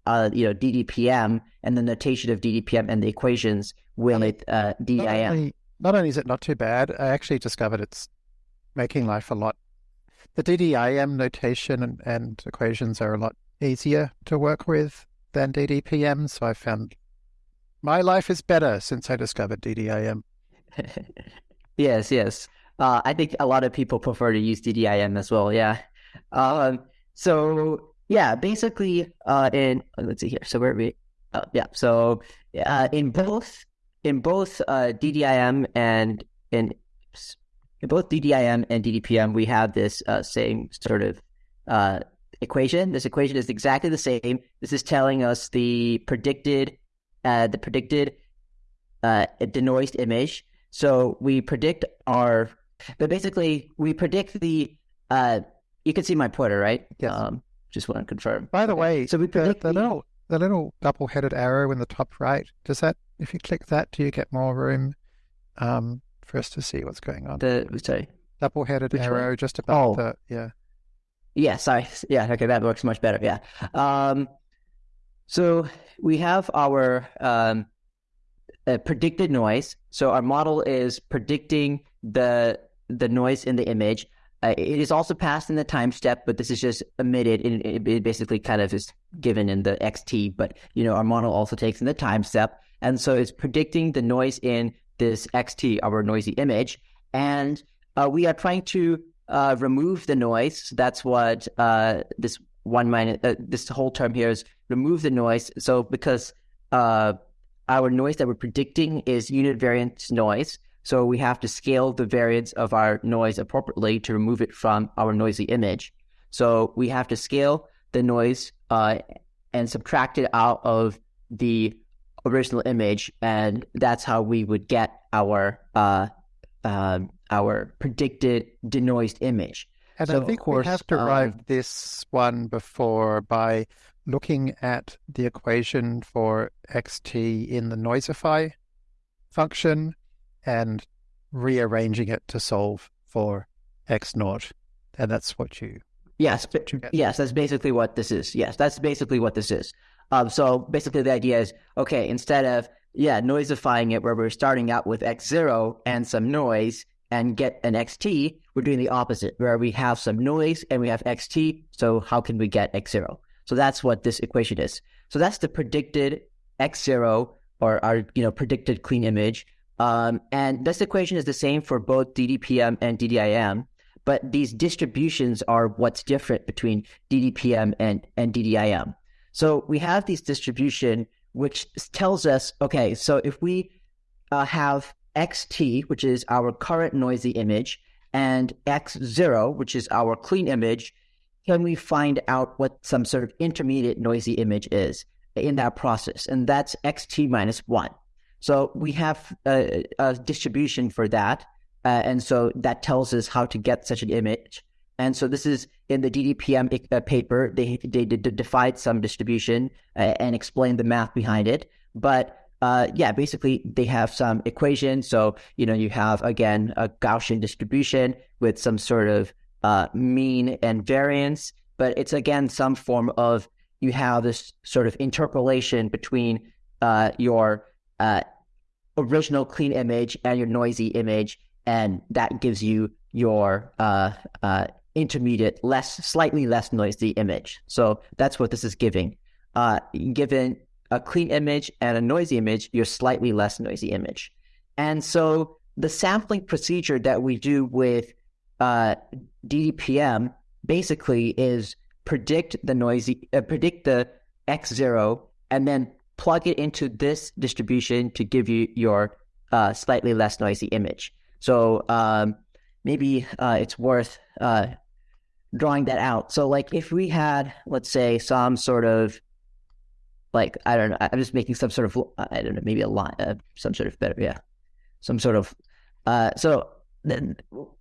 uh, you know, DDPM and the notation of DDPM and the equations with uh, DIM. Not only, not only is it not too bad, I actually discovered it's making life a lot. The DDIM notation and, and equations are a lot easier to work with than DDPM. So I found my life is better since I discovered DDIM. yes, yes. Uh, I think a lot of people prefer to use DDIM as well. Yeah. Um, so yeah, basically, uh, in let's see here. So where we? Uh, yeah. So uh, in both in both uh, DDIM and in in both DDIM and DDPM, we have this uh, same sort of uh, equation. This equation is exactly the same. This is telling us the predicted uh, the predicted uh, denoised image. So we predict our, but basically we predict the. Uh, you can see my pointer, right? Yes. Um, just want to confirm. By the way, so we predict the, the little the little double-headed arrow in the top right. Does that, if you click that, do you get more room um, for us to see what's going on? The sorry, double-headed Which arrow one? just above oh. the yeah. Yeah, sorry. Yeah, okay, that works much better. Yeah. Um, so we have our um, uh, predicted noise. So our model is predicting the the noise in the image. Uh, it is also passed in the time step, but this is just omitted. It, it, basically kind of is given in the XT, but you know our model also takes in the time step, and so it's predicting the noise in this XT, our noisy image, and uh, we are trying to uh, remove the noise. That's what uh, this one minus uh, this whole term here is remove the noise. So because uh, our noise that we're predicting is unit variance noise. So we have to scale the variance of our noise appropriately to remove it from our noisy image. So we have to scale the noise uh, and subtract it out of the original image, and that's how we would get our uh, uh, our predicted denoised image. And so I think course, we have derived um, this one before by looking at the equation for xt in the noisify function and rearranging it to solve for x naught. And that's what you. Yes, what you yes, that's basically what this is. Yes, that's basically what this is. Um, so basically, the idea is okay, instead of yeah, noisifying it where we're starting out with x0 and some noise and get an xt, we're doing the opposite where we have some noise and we have xt. So how can we get x0? So that's what this equation is. So that's the predicted x0 or our you know predicted clean image. Um, and this equation is the same for both DDPM and DDIM, but these distributions are what's different between DDPM and, and DDIM. So we have this distribution which tells us, okay, so if we uh, have xt, which is our current noisy image, and x0, which is our clean image, can we find out what some sort of intermediate noisy image is in that process? And that's xt minus 1. So we have a, a distribution for that. Uh, and so that tells us how to get such an image. And so this is in the DDPM uh, paper. They they did define some distribution uh, and explain the math behind it. But uh, yeah, basically they have some equation. So you know you have again a Gaussian distribution with some sort of uh, mean and variance, but it's again some form of you have this sort of interpolation between uh, your uh, original clean image and your noisy image, and that gives you your intermediate, less, slightly less noisy image. So that's what this is giving. Uh, given a clean image and a noisy image, you're slightly less noisy image. And so the sampling procedure that we do with uh, DDPM basically is predict the noisy, uh, predict the X zero, and then plug it into this distribution to give you your uh, slightly less noisy image. So um, maybe uh, it's worth uh, drawing that out. So, like, if we had, let's say, some sort of like I don't know, I'm just making some sort of I don't know, maybe a line, uh, some sort of better, yeah, some sort of. Uh, so then,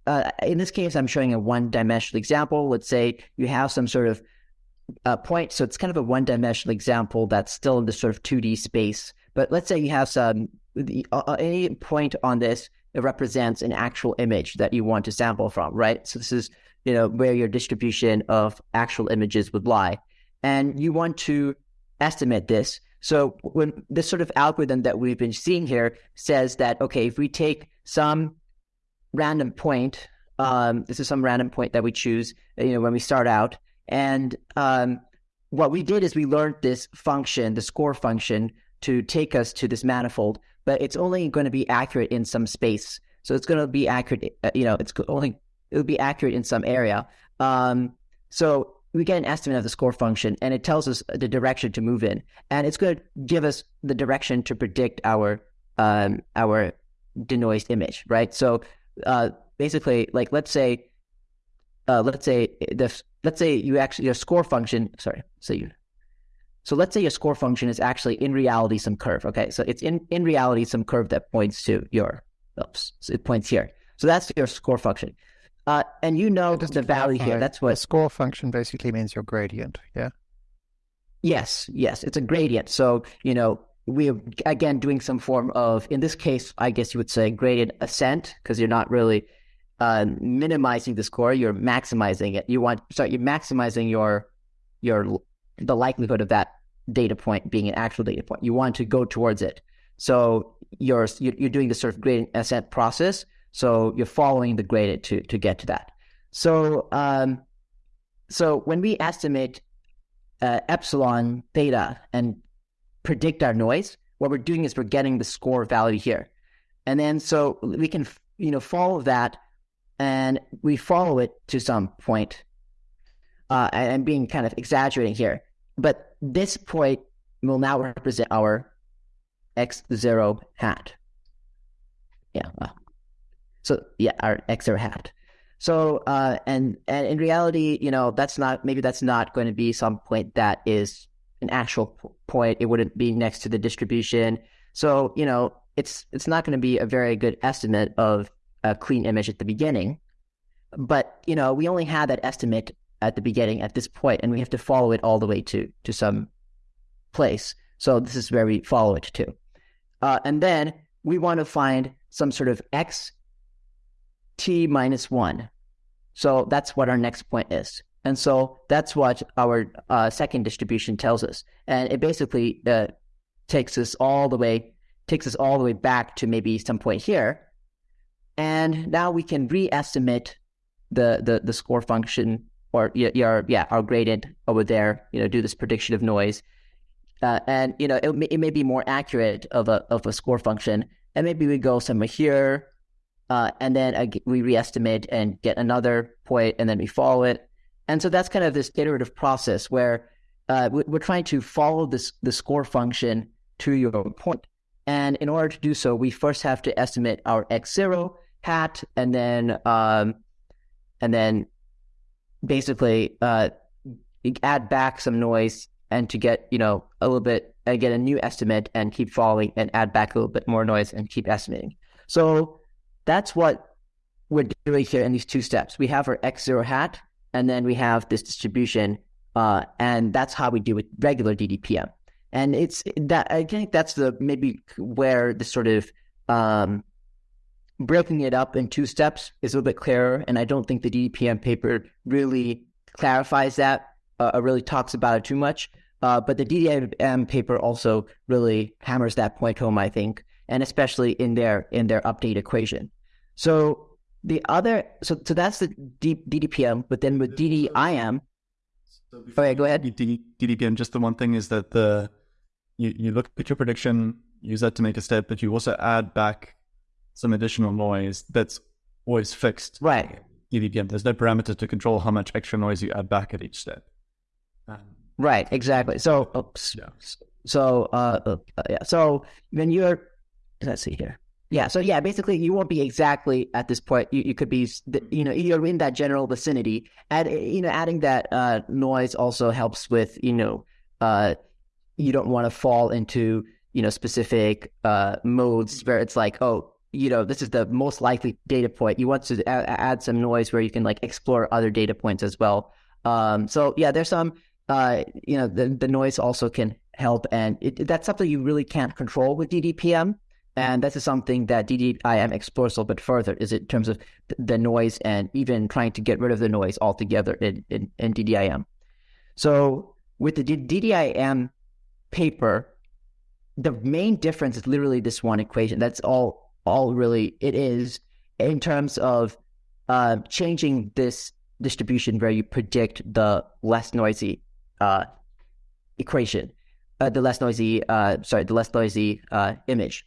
uh, in this case, I'm showing a one-dimensional example. Let's say you have some sort of uh, point, so it's kind of a one-dimensional example that's still in this sort of 2D space. But let's say you have some the, uh, uh, any point on this it represents an actual image that you want to sample from, right? So this is you know where your distribution of actual images would lie, and you want to estimate this. So when this sort of algorithm that we've been seeing here says that okay, if we take some random point, um, this is some random point that we choose, you know, when we start out, and um, what we did is we learned this function, the score function, to take us to this manifold, but it's only going to be accurate in some space. So it's going to be accurate, uh, you know, it's only it would be accurate in some area. Um, so we get an estimate of the score function, and it tells us the direction to move in, and it's going to give us the direction to predict our um, our denoised image, right? So uh, basically, like let's say, uh, let's say the let's say you actually your score function. Sorry, so you. So let's say your score function is actually in reality some curve. Okay, so it's in in reality some curve that points to your. Oops, so it points here. So that's your score function. Uh, and you know the value here. That's what the score function basically means your gradient. Yeah. Yes. Yes. It's a gradient. So you know we're again doing some form of, in this case, I guess you would say gradient ascent because you're not really uh, minimizing the score. You're maximizing it. You want sorry, you're maximizing your your the likelihood of that data point being an actual data point. You want to go towards it. So you're you're doing the sort of gradient ascent process so you're following the gradient to to get to that. So um, so when we estimate uh, epsilon theta and predict our noise, what we're doing is we're getting the score value here, and then so we can you know follow that, and we follow it to some point. Uh, and being kind of exaggerating here, but this point will now represent our x zero hat. Yeah. So yeah, our x zero hat. So uh, and and in reality, you know, that's not maybe that's not going to be some point that is an actual point. It wouldn't be next to the distribution. So you know, it's it's not going to be a very good estimate of a clean image at the beginning. But you know, we only had that estimate at the beginning at this point, and we have to follow it all the way to to some place. So this is where we follow it to, uh, and then we want to find some sort of x t minus one. So that's what our next point is. And so that's what our uh, second distribution tells us. And it basically uh, takes us all the way takes us all the way back to maybe some point here. And now we can re-estimate the, the, the score function or your, yeah, our gradient over there, you know, do this prediction of noise. Uh, and, you know, it, may, it may be more accurate of a, of a score function. And maybe we go somewhere here, uh, and then uh, we re-estimate and get another point, and then we follow it. And so that's kind of this iterative process where uh, we're trying to follow this the score function to your. And in order to do so, we first have to estimate our x zero hat, and then um, and then basically uh, add back some noise, and to get you know a little bit and get a new estimate, and keep following, and add back a little bit more noise, and keep estimating. So that's what we're doing here in these two steps. We have our x zero hat, and then we have this distribution, uh, and that's how we do with regular DDPM and it's that I think that's the maybe where the sort of um, breaking it up in two steps is a little bit clearer, and I don't think the DDPM paper really clarifies that uh, or really talks about it too much. Uh, but the DDIM paper also really hammers that point home, I think, and especially in their in their update equation. So the other, so so that's the D, DDPM, but then with DDIM. So okay, go ahead. DDPM, just the one thing is that the you, you look at your prediction, use that to make a step, but you also add back some additional noise that's always fixed. Right. DDPM. There's no parameter to control how much extra noise you add back at each step. Um, right. Exactly. So, oops. Yeah. So, uh, uh, yeah. So when you're, let's see here. Yeah. So yeah, basically you won't be exactly at this point. You, you could be, you know, you're in that general vicinity. And, you know, adding that uh, noise also helps with, you know, uh, you don't want to fall into you know specific uh, modes where it's like oh you know this is the most likely data point you want to add, add some noise where you can like explore other data points as well um, so yeah there's some uh, you know the, the noise also can help and it, that's something you really can't control with ddpm and this is something that DDIM explores a little bit further, is in terms of the noise and even trying to get rid of the noise altogether in, in, in DDIM. So with the DDIM paper, the main difference is literally this one equation. That's all all really it is in terms of uh, changing this distribution where you predict the less noisy uh, equation, uh, the less noisy, uh, sorry, the less noisy uh, image.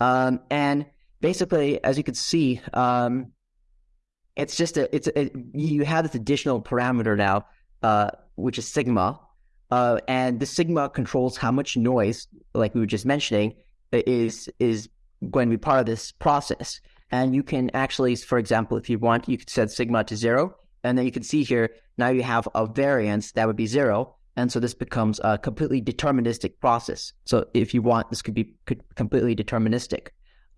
Um, and basically, as you can see, um, it's just a, it's a, you have this additional parameter now, uh, which is sigma, and the sigma controls how much noise, like we were just mentioning, is is going to be part of this process. And you can actually, for example, if you want, you could set sigma to zero, and then you can see here now you have a variance that would be zero, and so this becomes a completely deterministic process. So if you want, this could be completely deterministic.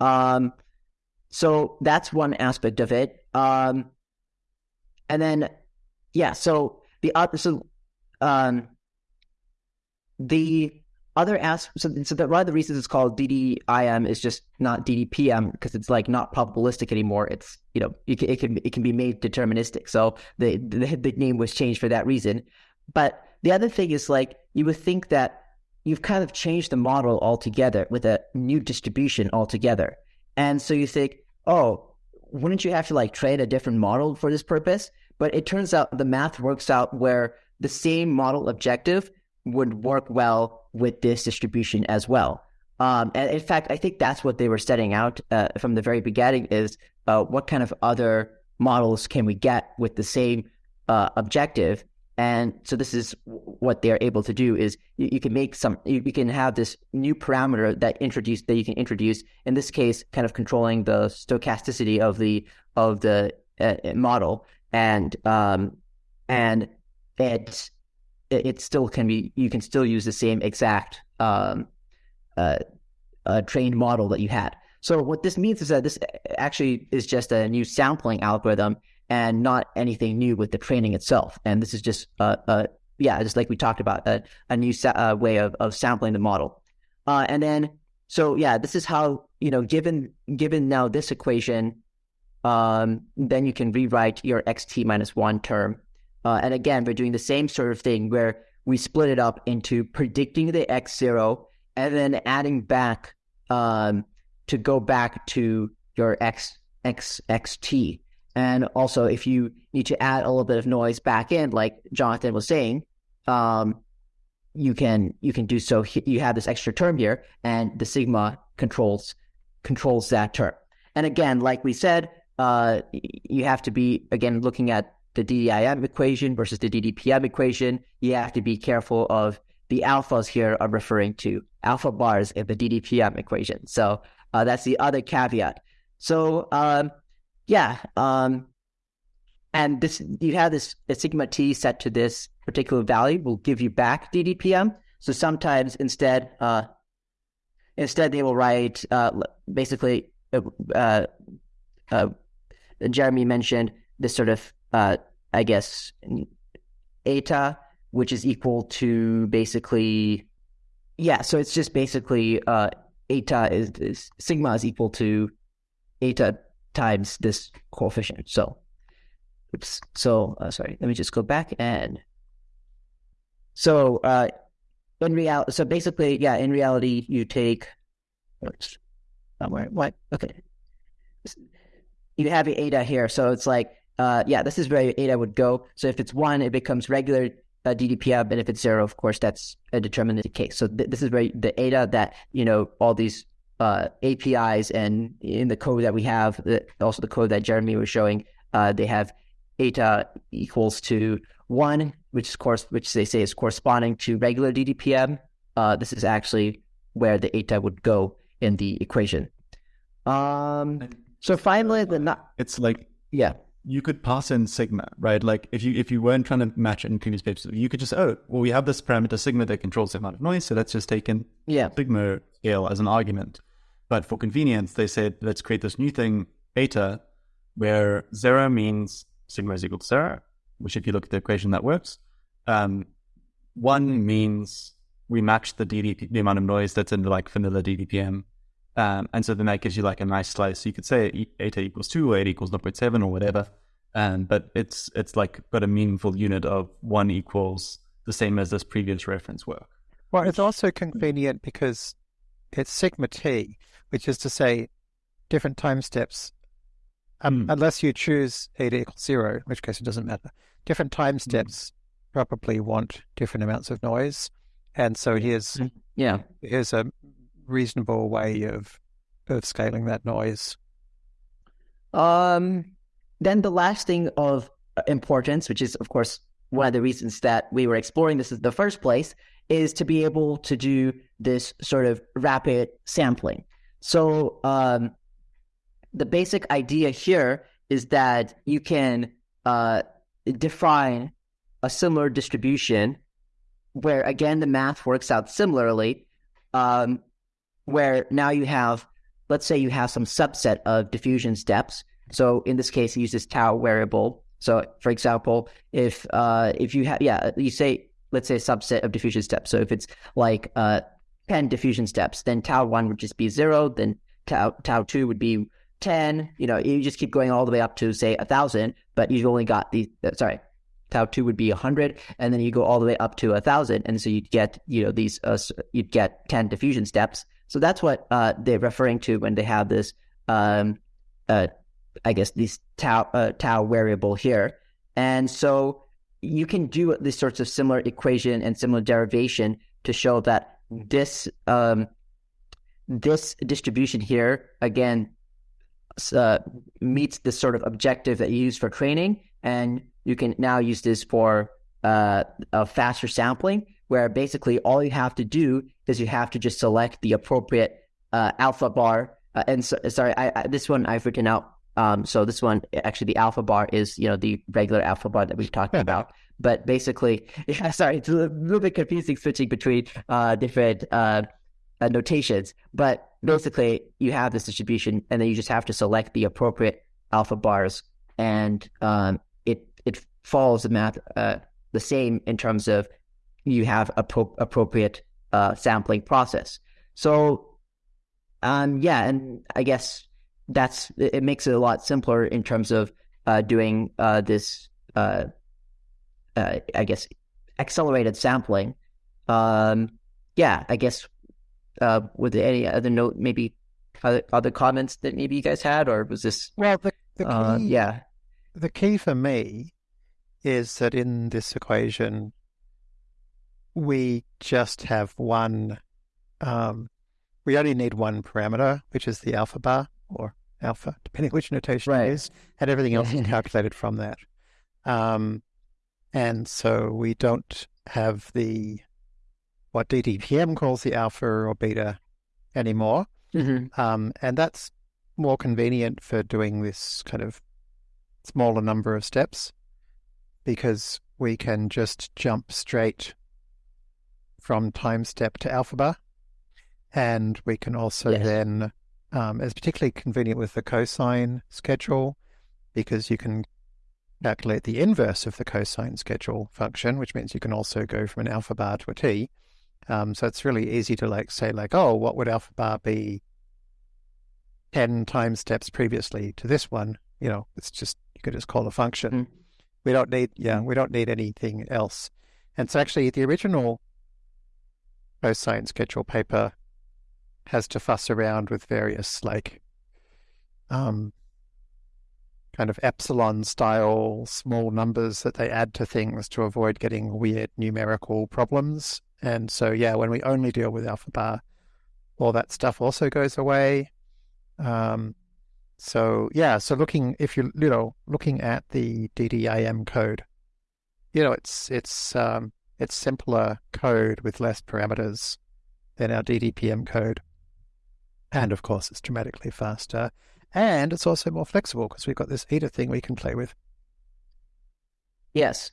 Um, so that's one aspect of it. Um, and then, yeah, so the other, so um, the other aspect, so, so that one of the reasons it's called DDIM is just not DDPM because it's like not probabilistic anymore. It's you know it can it can, it can be made deterministic. So the, the the name was changed for that reason. But the other thing is like you would think that you've kind of changed the model altogether with a new distribution altogether, and so you think, oh, wouldn't you have to like train a different model for this purpose? But it turns out the math works out where the same model objective would work well with this distribution as well. Um, and in fact, I think that's what they were setting out uh, from the very beginning is uh, what kind of other models can we get with the same uh, objective? And so this is what they're able to do is you, you can make some, you, you, can have this new parameter that introduce that you can introduce. In this case, kind of controlling the stochasticity of the of the uh, model, and um, and it it still can be you can still use the same exact um, uh, uh, trained model that you had. So what this means is that this actually is just a new sampling algorithm and not anything new with the training itself. And this is just uh, uh yeah, just like we talked about a, a new sa- uh, way of, of sampling the model. Uh, and then so yeah, this is how you know given given now this equation, um, then you can rewrite your xt minus one term. Uh, and again, we're doing the same sort of thing where we split it up into predicting the x zero and then adding back um, to go back to your x x xt. And also, if you need to add a little bit of noise back in, like Jonathan was saying, um, you can you can do so. You have this extra term here, and the sigma controls controls that term. And again, like we said, uh, you have to be again looking at the DDIM equation versus the DDPM equation. You have to be careful of the alphas here are referring to alpha bars in the DDPM equation. So uh, that's the other caveat. So um, yeah, um, and this you have this sigma t set to this particular value will give you back DDPM. So sometimes instead, uh, instead they will write uh, basically. Uh, uh, uh Jeremy mentioned this sort of, uh, I guess, eta, which is equal to basically, yeah. So it's just basically uh, eta is, is sigma is equal to eta times this coefficient. So, oops. So, uh, sorry, let me just go back and so uh, in reality, so basically, yeah, in reality, you take somewhere. What? Okay, you have eta here, so it's like, uh, yeah, this is where eta would go. So if it's one, it becomes regular uh, DDPM, and if it's zero, of course, that's a deterministic case. So th- this is where the eta that you know all these uh, APIs and in the code that we have, also the code that Jeremy was showing, uh, they have eta equals to one, which is course, which they say is corresponding to regular DDPM. Uh, this is actually where the eta would go in the equation. Um, so finally, the not. It's like yeah, you could pass in sigma, right? Like if you if you weren't trying to match it in previous papers, you could just oh well we have this parameter sigma that controls the amount of noise, so let's just take in yeah sigma scale as an argument. But for convenience, they said, let's create this new thing, eta, where zero means sigma is equal to zero, which if you look at the equation, that works. Um, one means we match the DDP, the amount of noise that's in the like vanilla DDPM. Um, and so then that gives you like a nice slice. So you could say eta equals two or eta equals 0.7 or whatever. Um, but it's it's like got a meaningful unit of one equals the same as this previous reference work. Well, it's also convenient because it's sigma t, which is to say different time steps, um, mm. unless you choose eta equal zero, in which case it doesn't matter. Different time hmm. steps mm. probably want different amounts of noise. And so here's hmm. yeah here's a reasonable way of of scaling that noise. Um, then the last thing of importance, which is of course one of the reasons that we were exploring this in the first place, is to be able to do this sort of rapid sampling. So um, the basic idea here is that you can uh, define a similar distribution where again the math works out similarly um, where now you have let's say you have some subset of diffusion steps so in this case use uses tau variable so for example if uh, if you have yeah you say let's say a subset of diffusion steps so if it's like uh, 10 diffusion steps, then tau one would just be zero, then tau, tau two would be 10. You know, you just keep going all the way up to, say, a 1,000, but you've only got the, uh, sorry, tau two would be 100, and then you go all the way up to a 1,000. And so you'd get, you know, these, uh, you'd get 10 diffusion steps. So that's what uh, they're referring to when they have this, um, uh, I guess, this tau, uh, tau variable here. And so you can do these sorts of similar equation and similar derivation to show that this um, this distribution here again uh, meets the sort of objective that you use for training, and you can now use this for uh, a faster sampling, where basically all you have to do is you have to just select the appropriate uh, alpha bar. Uh, and so, sorry, I, I, this one I've written out. Um, so this one actually the alpha bar is you know the regular alpha bar that we've talked about. But basically, yeah, sorry, it's a little bit confusing switching between uh, different uh, uh, notations. But basically, you have this distribution, and then you just have to select the appropriate alpha bars, and um, it it follows the math uh, the same in terms of you have a pro- appropriate uh, sampling process. So, um, yeah, and I guess that's it makes it a lot simpler in terms of uh, doing uh, this. Uh, uh, I guess accelerated sampling. Um, yeah, I guess uh, with any other note, maybe other, other comments that maybe you guys had, or was this? Well, the, the uh, key, yeah, the key for me is that in this equation, we just have one. Um, we only need one parameter, which is the alpha bar or alpha, depending which notation Right. it is, and everything else is calculated from that. Um, and so we don't have the what DDPM calls the alpha or beta anymore. hmm Um, and that's more convenient for doing this kind of smaller number of steps because we can just jump straight from time step to alpha bar. And we can also Yes. then, um, it's particularly convenient with the cosine schedule because you can calculate the inverse of the cosine schedule function, which means you can also go from an alpha bar to a t. Um, so it's really easy to like say like, oh, what would alpha bar be 10 time steps previously to this one? You know, it's just, you could just call a function. Mm. We don't need, yeah, we don't need anything else. And so actually the original cosine schedule paper has to fuss around with various like, um, kind of epsilon style small numbers that they add to things to avoid getting weird numerical problems. And so, yeah, when we only deal with alpha bar, all that stuff also goes away. Um, so yeah, so looking if you you know looking at the DDIM code, you know it's it's um, it's simpler code with less parameters than our DDPM code, and of course it's dramatically faster, and it's also more flexible because we've got this eta thing we can play with. Yes.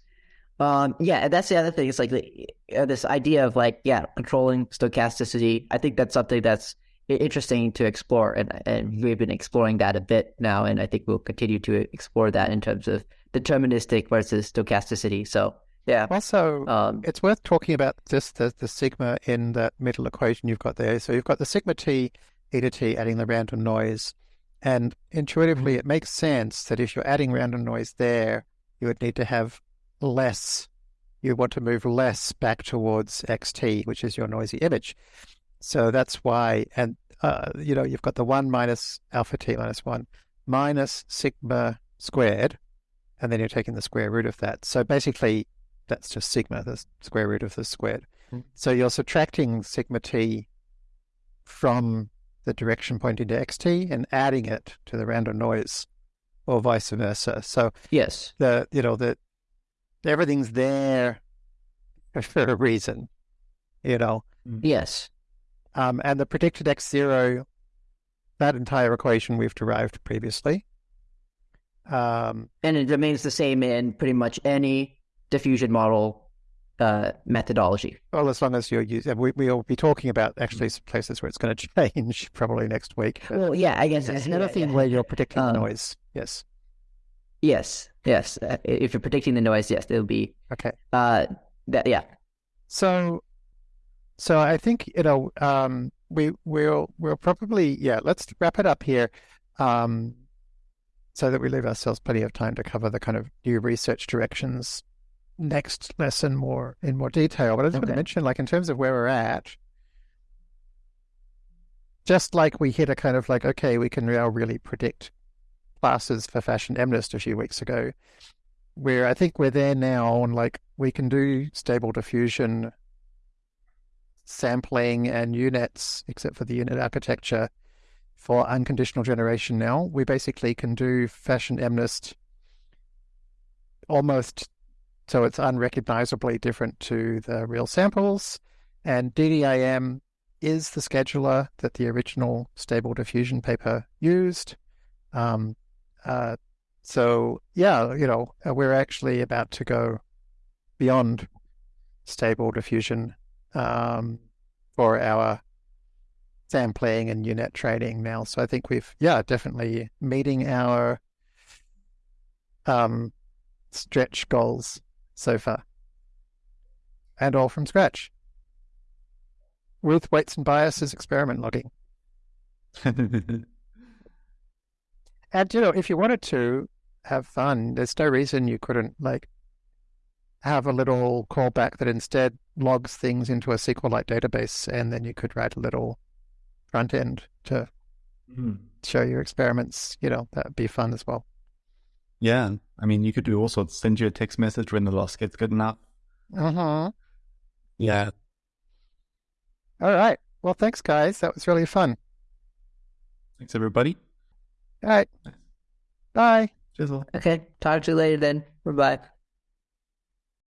Um, yeah, that's the other thing. It's like the, uh, this idea of like, yeah, controlling stochasticity. I think that's something that's interesting to explore, and and we've been exploring that a bit now, and I think we'll continue to explore that in terms of deterministic versus stochasticity. So yeah, Also, um, it's worth talking about just the, the sigma in that middle equation you've got there. So you've got the sigma t, eta t adding the random noise. And intuitively, it makes sense that if you're adding random noise there, you would need to have less, you want to move less back towards xt, which is your noisy image. So that's why, and, uh, you know, you've got the 1 minus alpha t minus 1 minus sigma squared, and then you're taking the square root of that. So basically, that's just sigma, the square root of the squared. Mm. So you're subtracting sigma t from the direction pointing to xt and adding it to the random noise, or vice versa. So yes, the you know the everything's there for a reason, you know. yes, Um, and the predicted x zero, that entire equation we've derived previously. Um, and it remains the same in pretty much any diffusion model uh, methodology. Well, as long as you're using, we, we'll be talking about actually some places where it's going to change probably next week. Well, yeah, I guess there's yeah, anything yeah. where you're predicting the Um, noise. Yes. Yes, yes. Uh, if you're predicting the noise, yes, it'll be Okay. uh, that. Yeah, So, so I think you know, um, we we'll we'll probably yeah. Let's wrap it up here, um, so that we leave ourselves plenty of time to cover the kind of new research directions next lesson more in more detail. But I just want to mention, like in terms of where we're at, just like we hit a kind of like okay, we can now really predict classes for fashion MNIST a few weeks ago. Where I think we're there now, and like we can do stable diffusion sampling and U-Nets, except for the U-Net architecture, for unconditional generation now. We basically can do fashion MNIST almost so it's unrecognizably different to the real samples. And DDIM is the scheduler that the original Stable Diffusion paper used. Um, uh, so yeah, you know, uh, we're actually about to go beyond Stable Diffusion um, for our sampling and U-Net training now. So I think we've, yeah, definitely meeting our um, stretch goals so far. And all from scratch. With weights and biases experiment logging. and, you know, if you wanted to have fun, there's no reason you couldn't, like, have a little callback that instead logs things into a SQLite database, and then you could write a little front end to mm-hmm. show your experiments. You know, that'd be fun as well. Yeah. I mean, you could do all sorts. Send you a text message when the loss gets good enough. Uh huh. Yeah. All right. Well, thanks, guys. That was really fun. Thanks, everybody. All right. Bye. Chisel. Okay. Talk to you later then. Bye bye.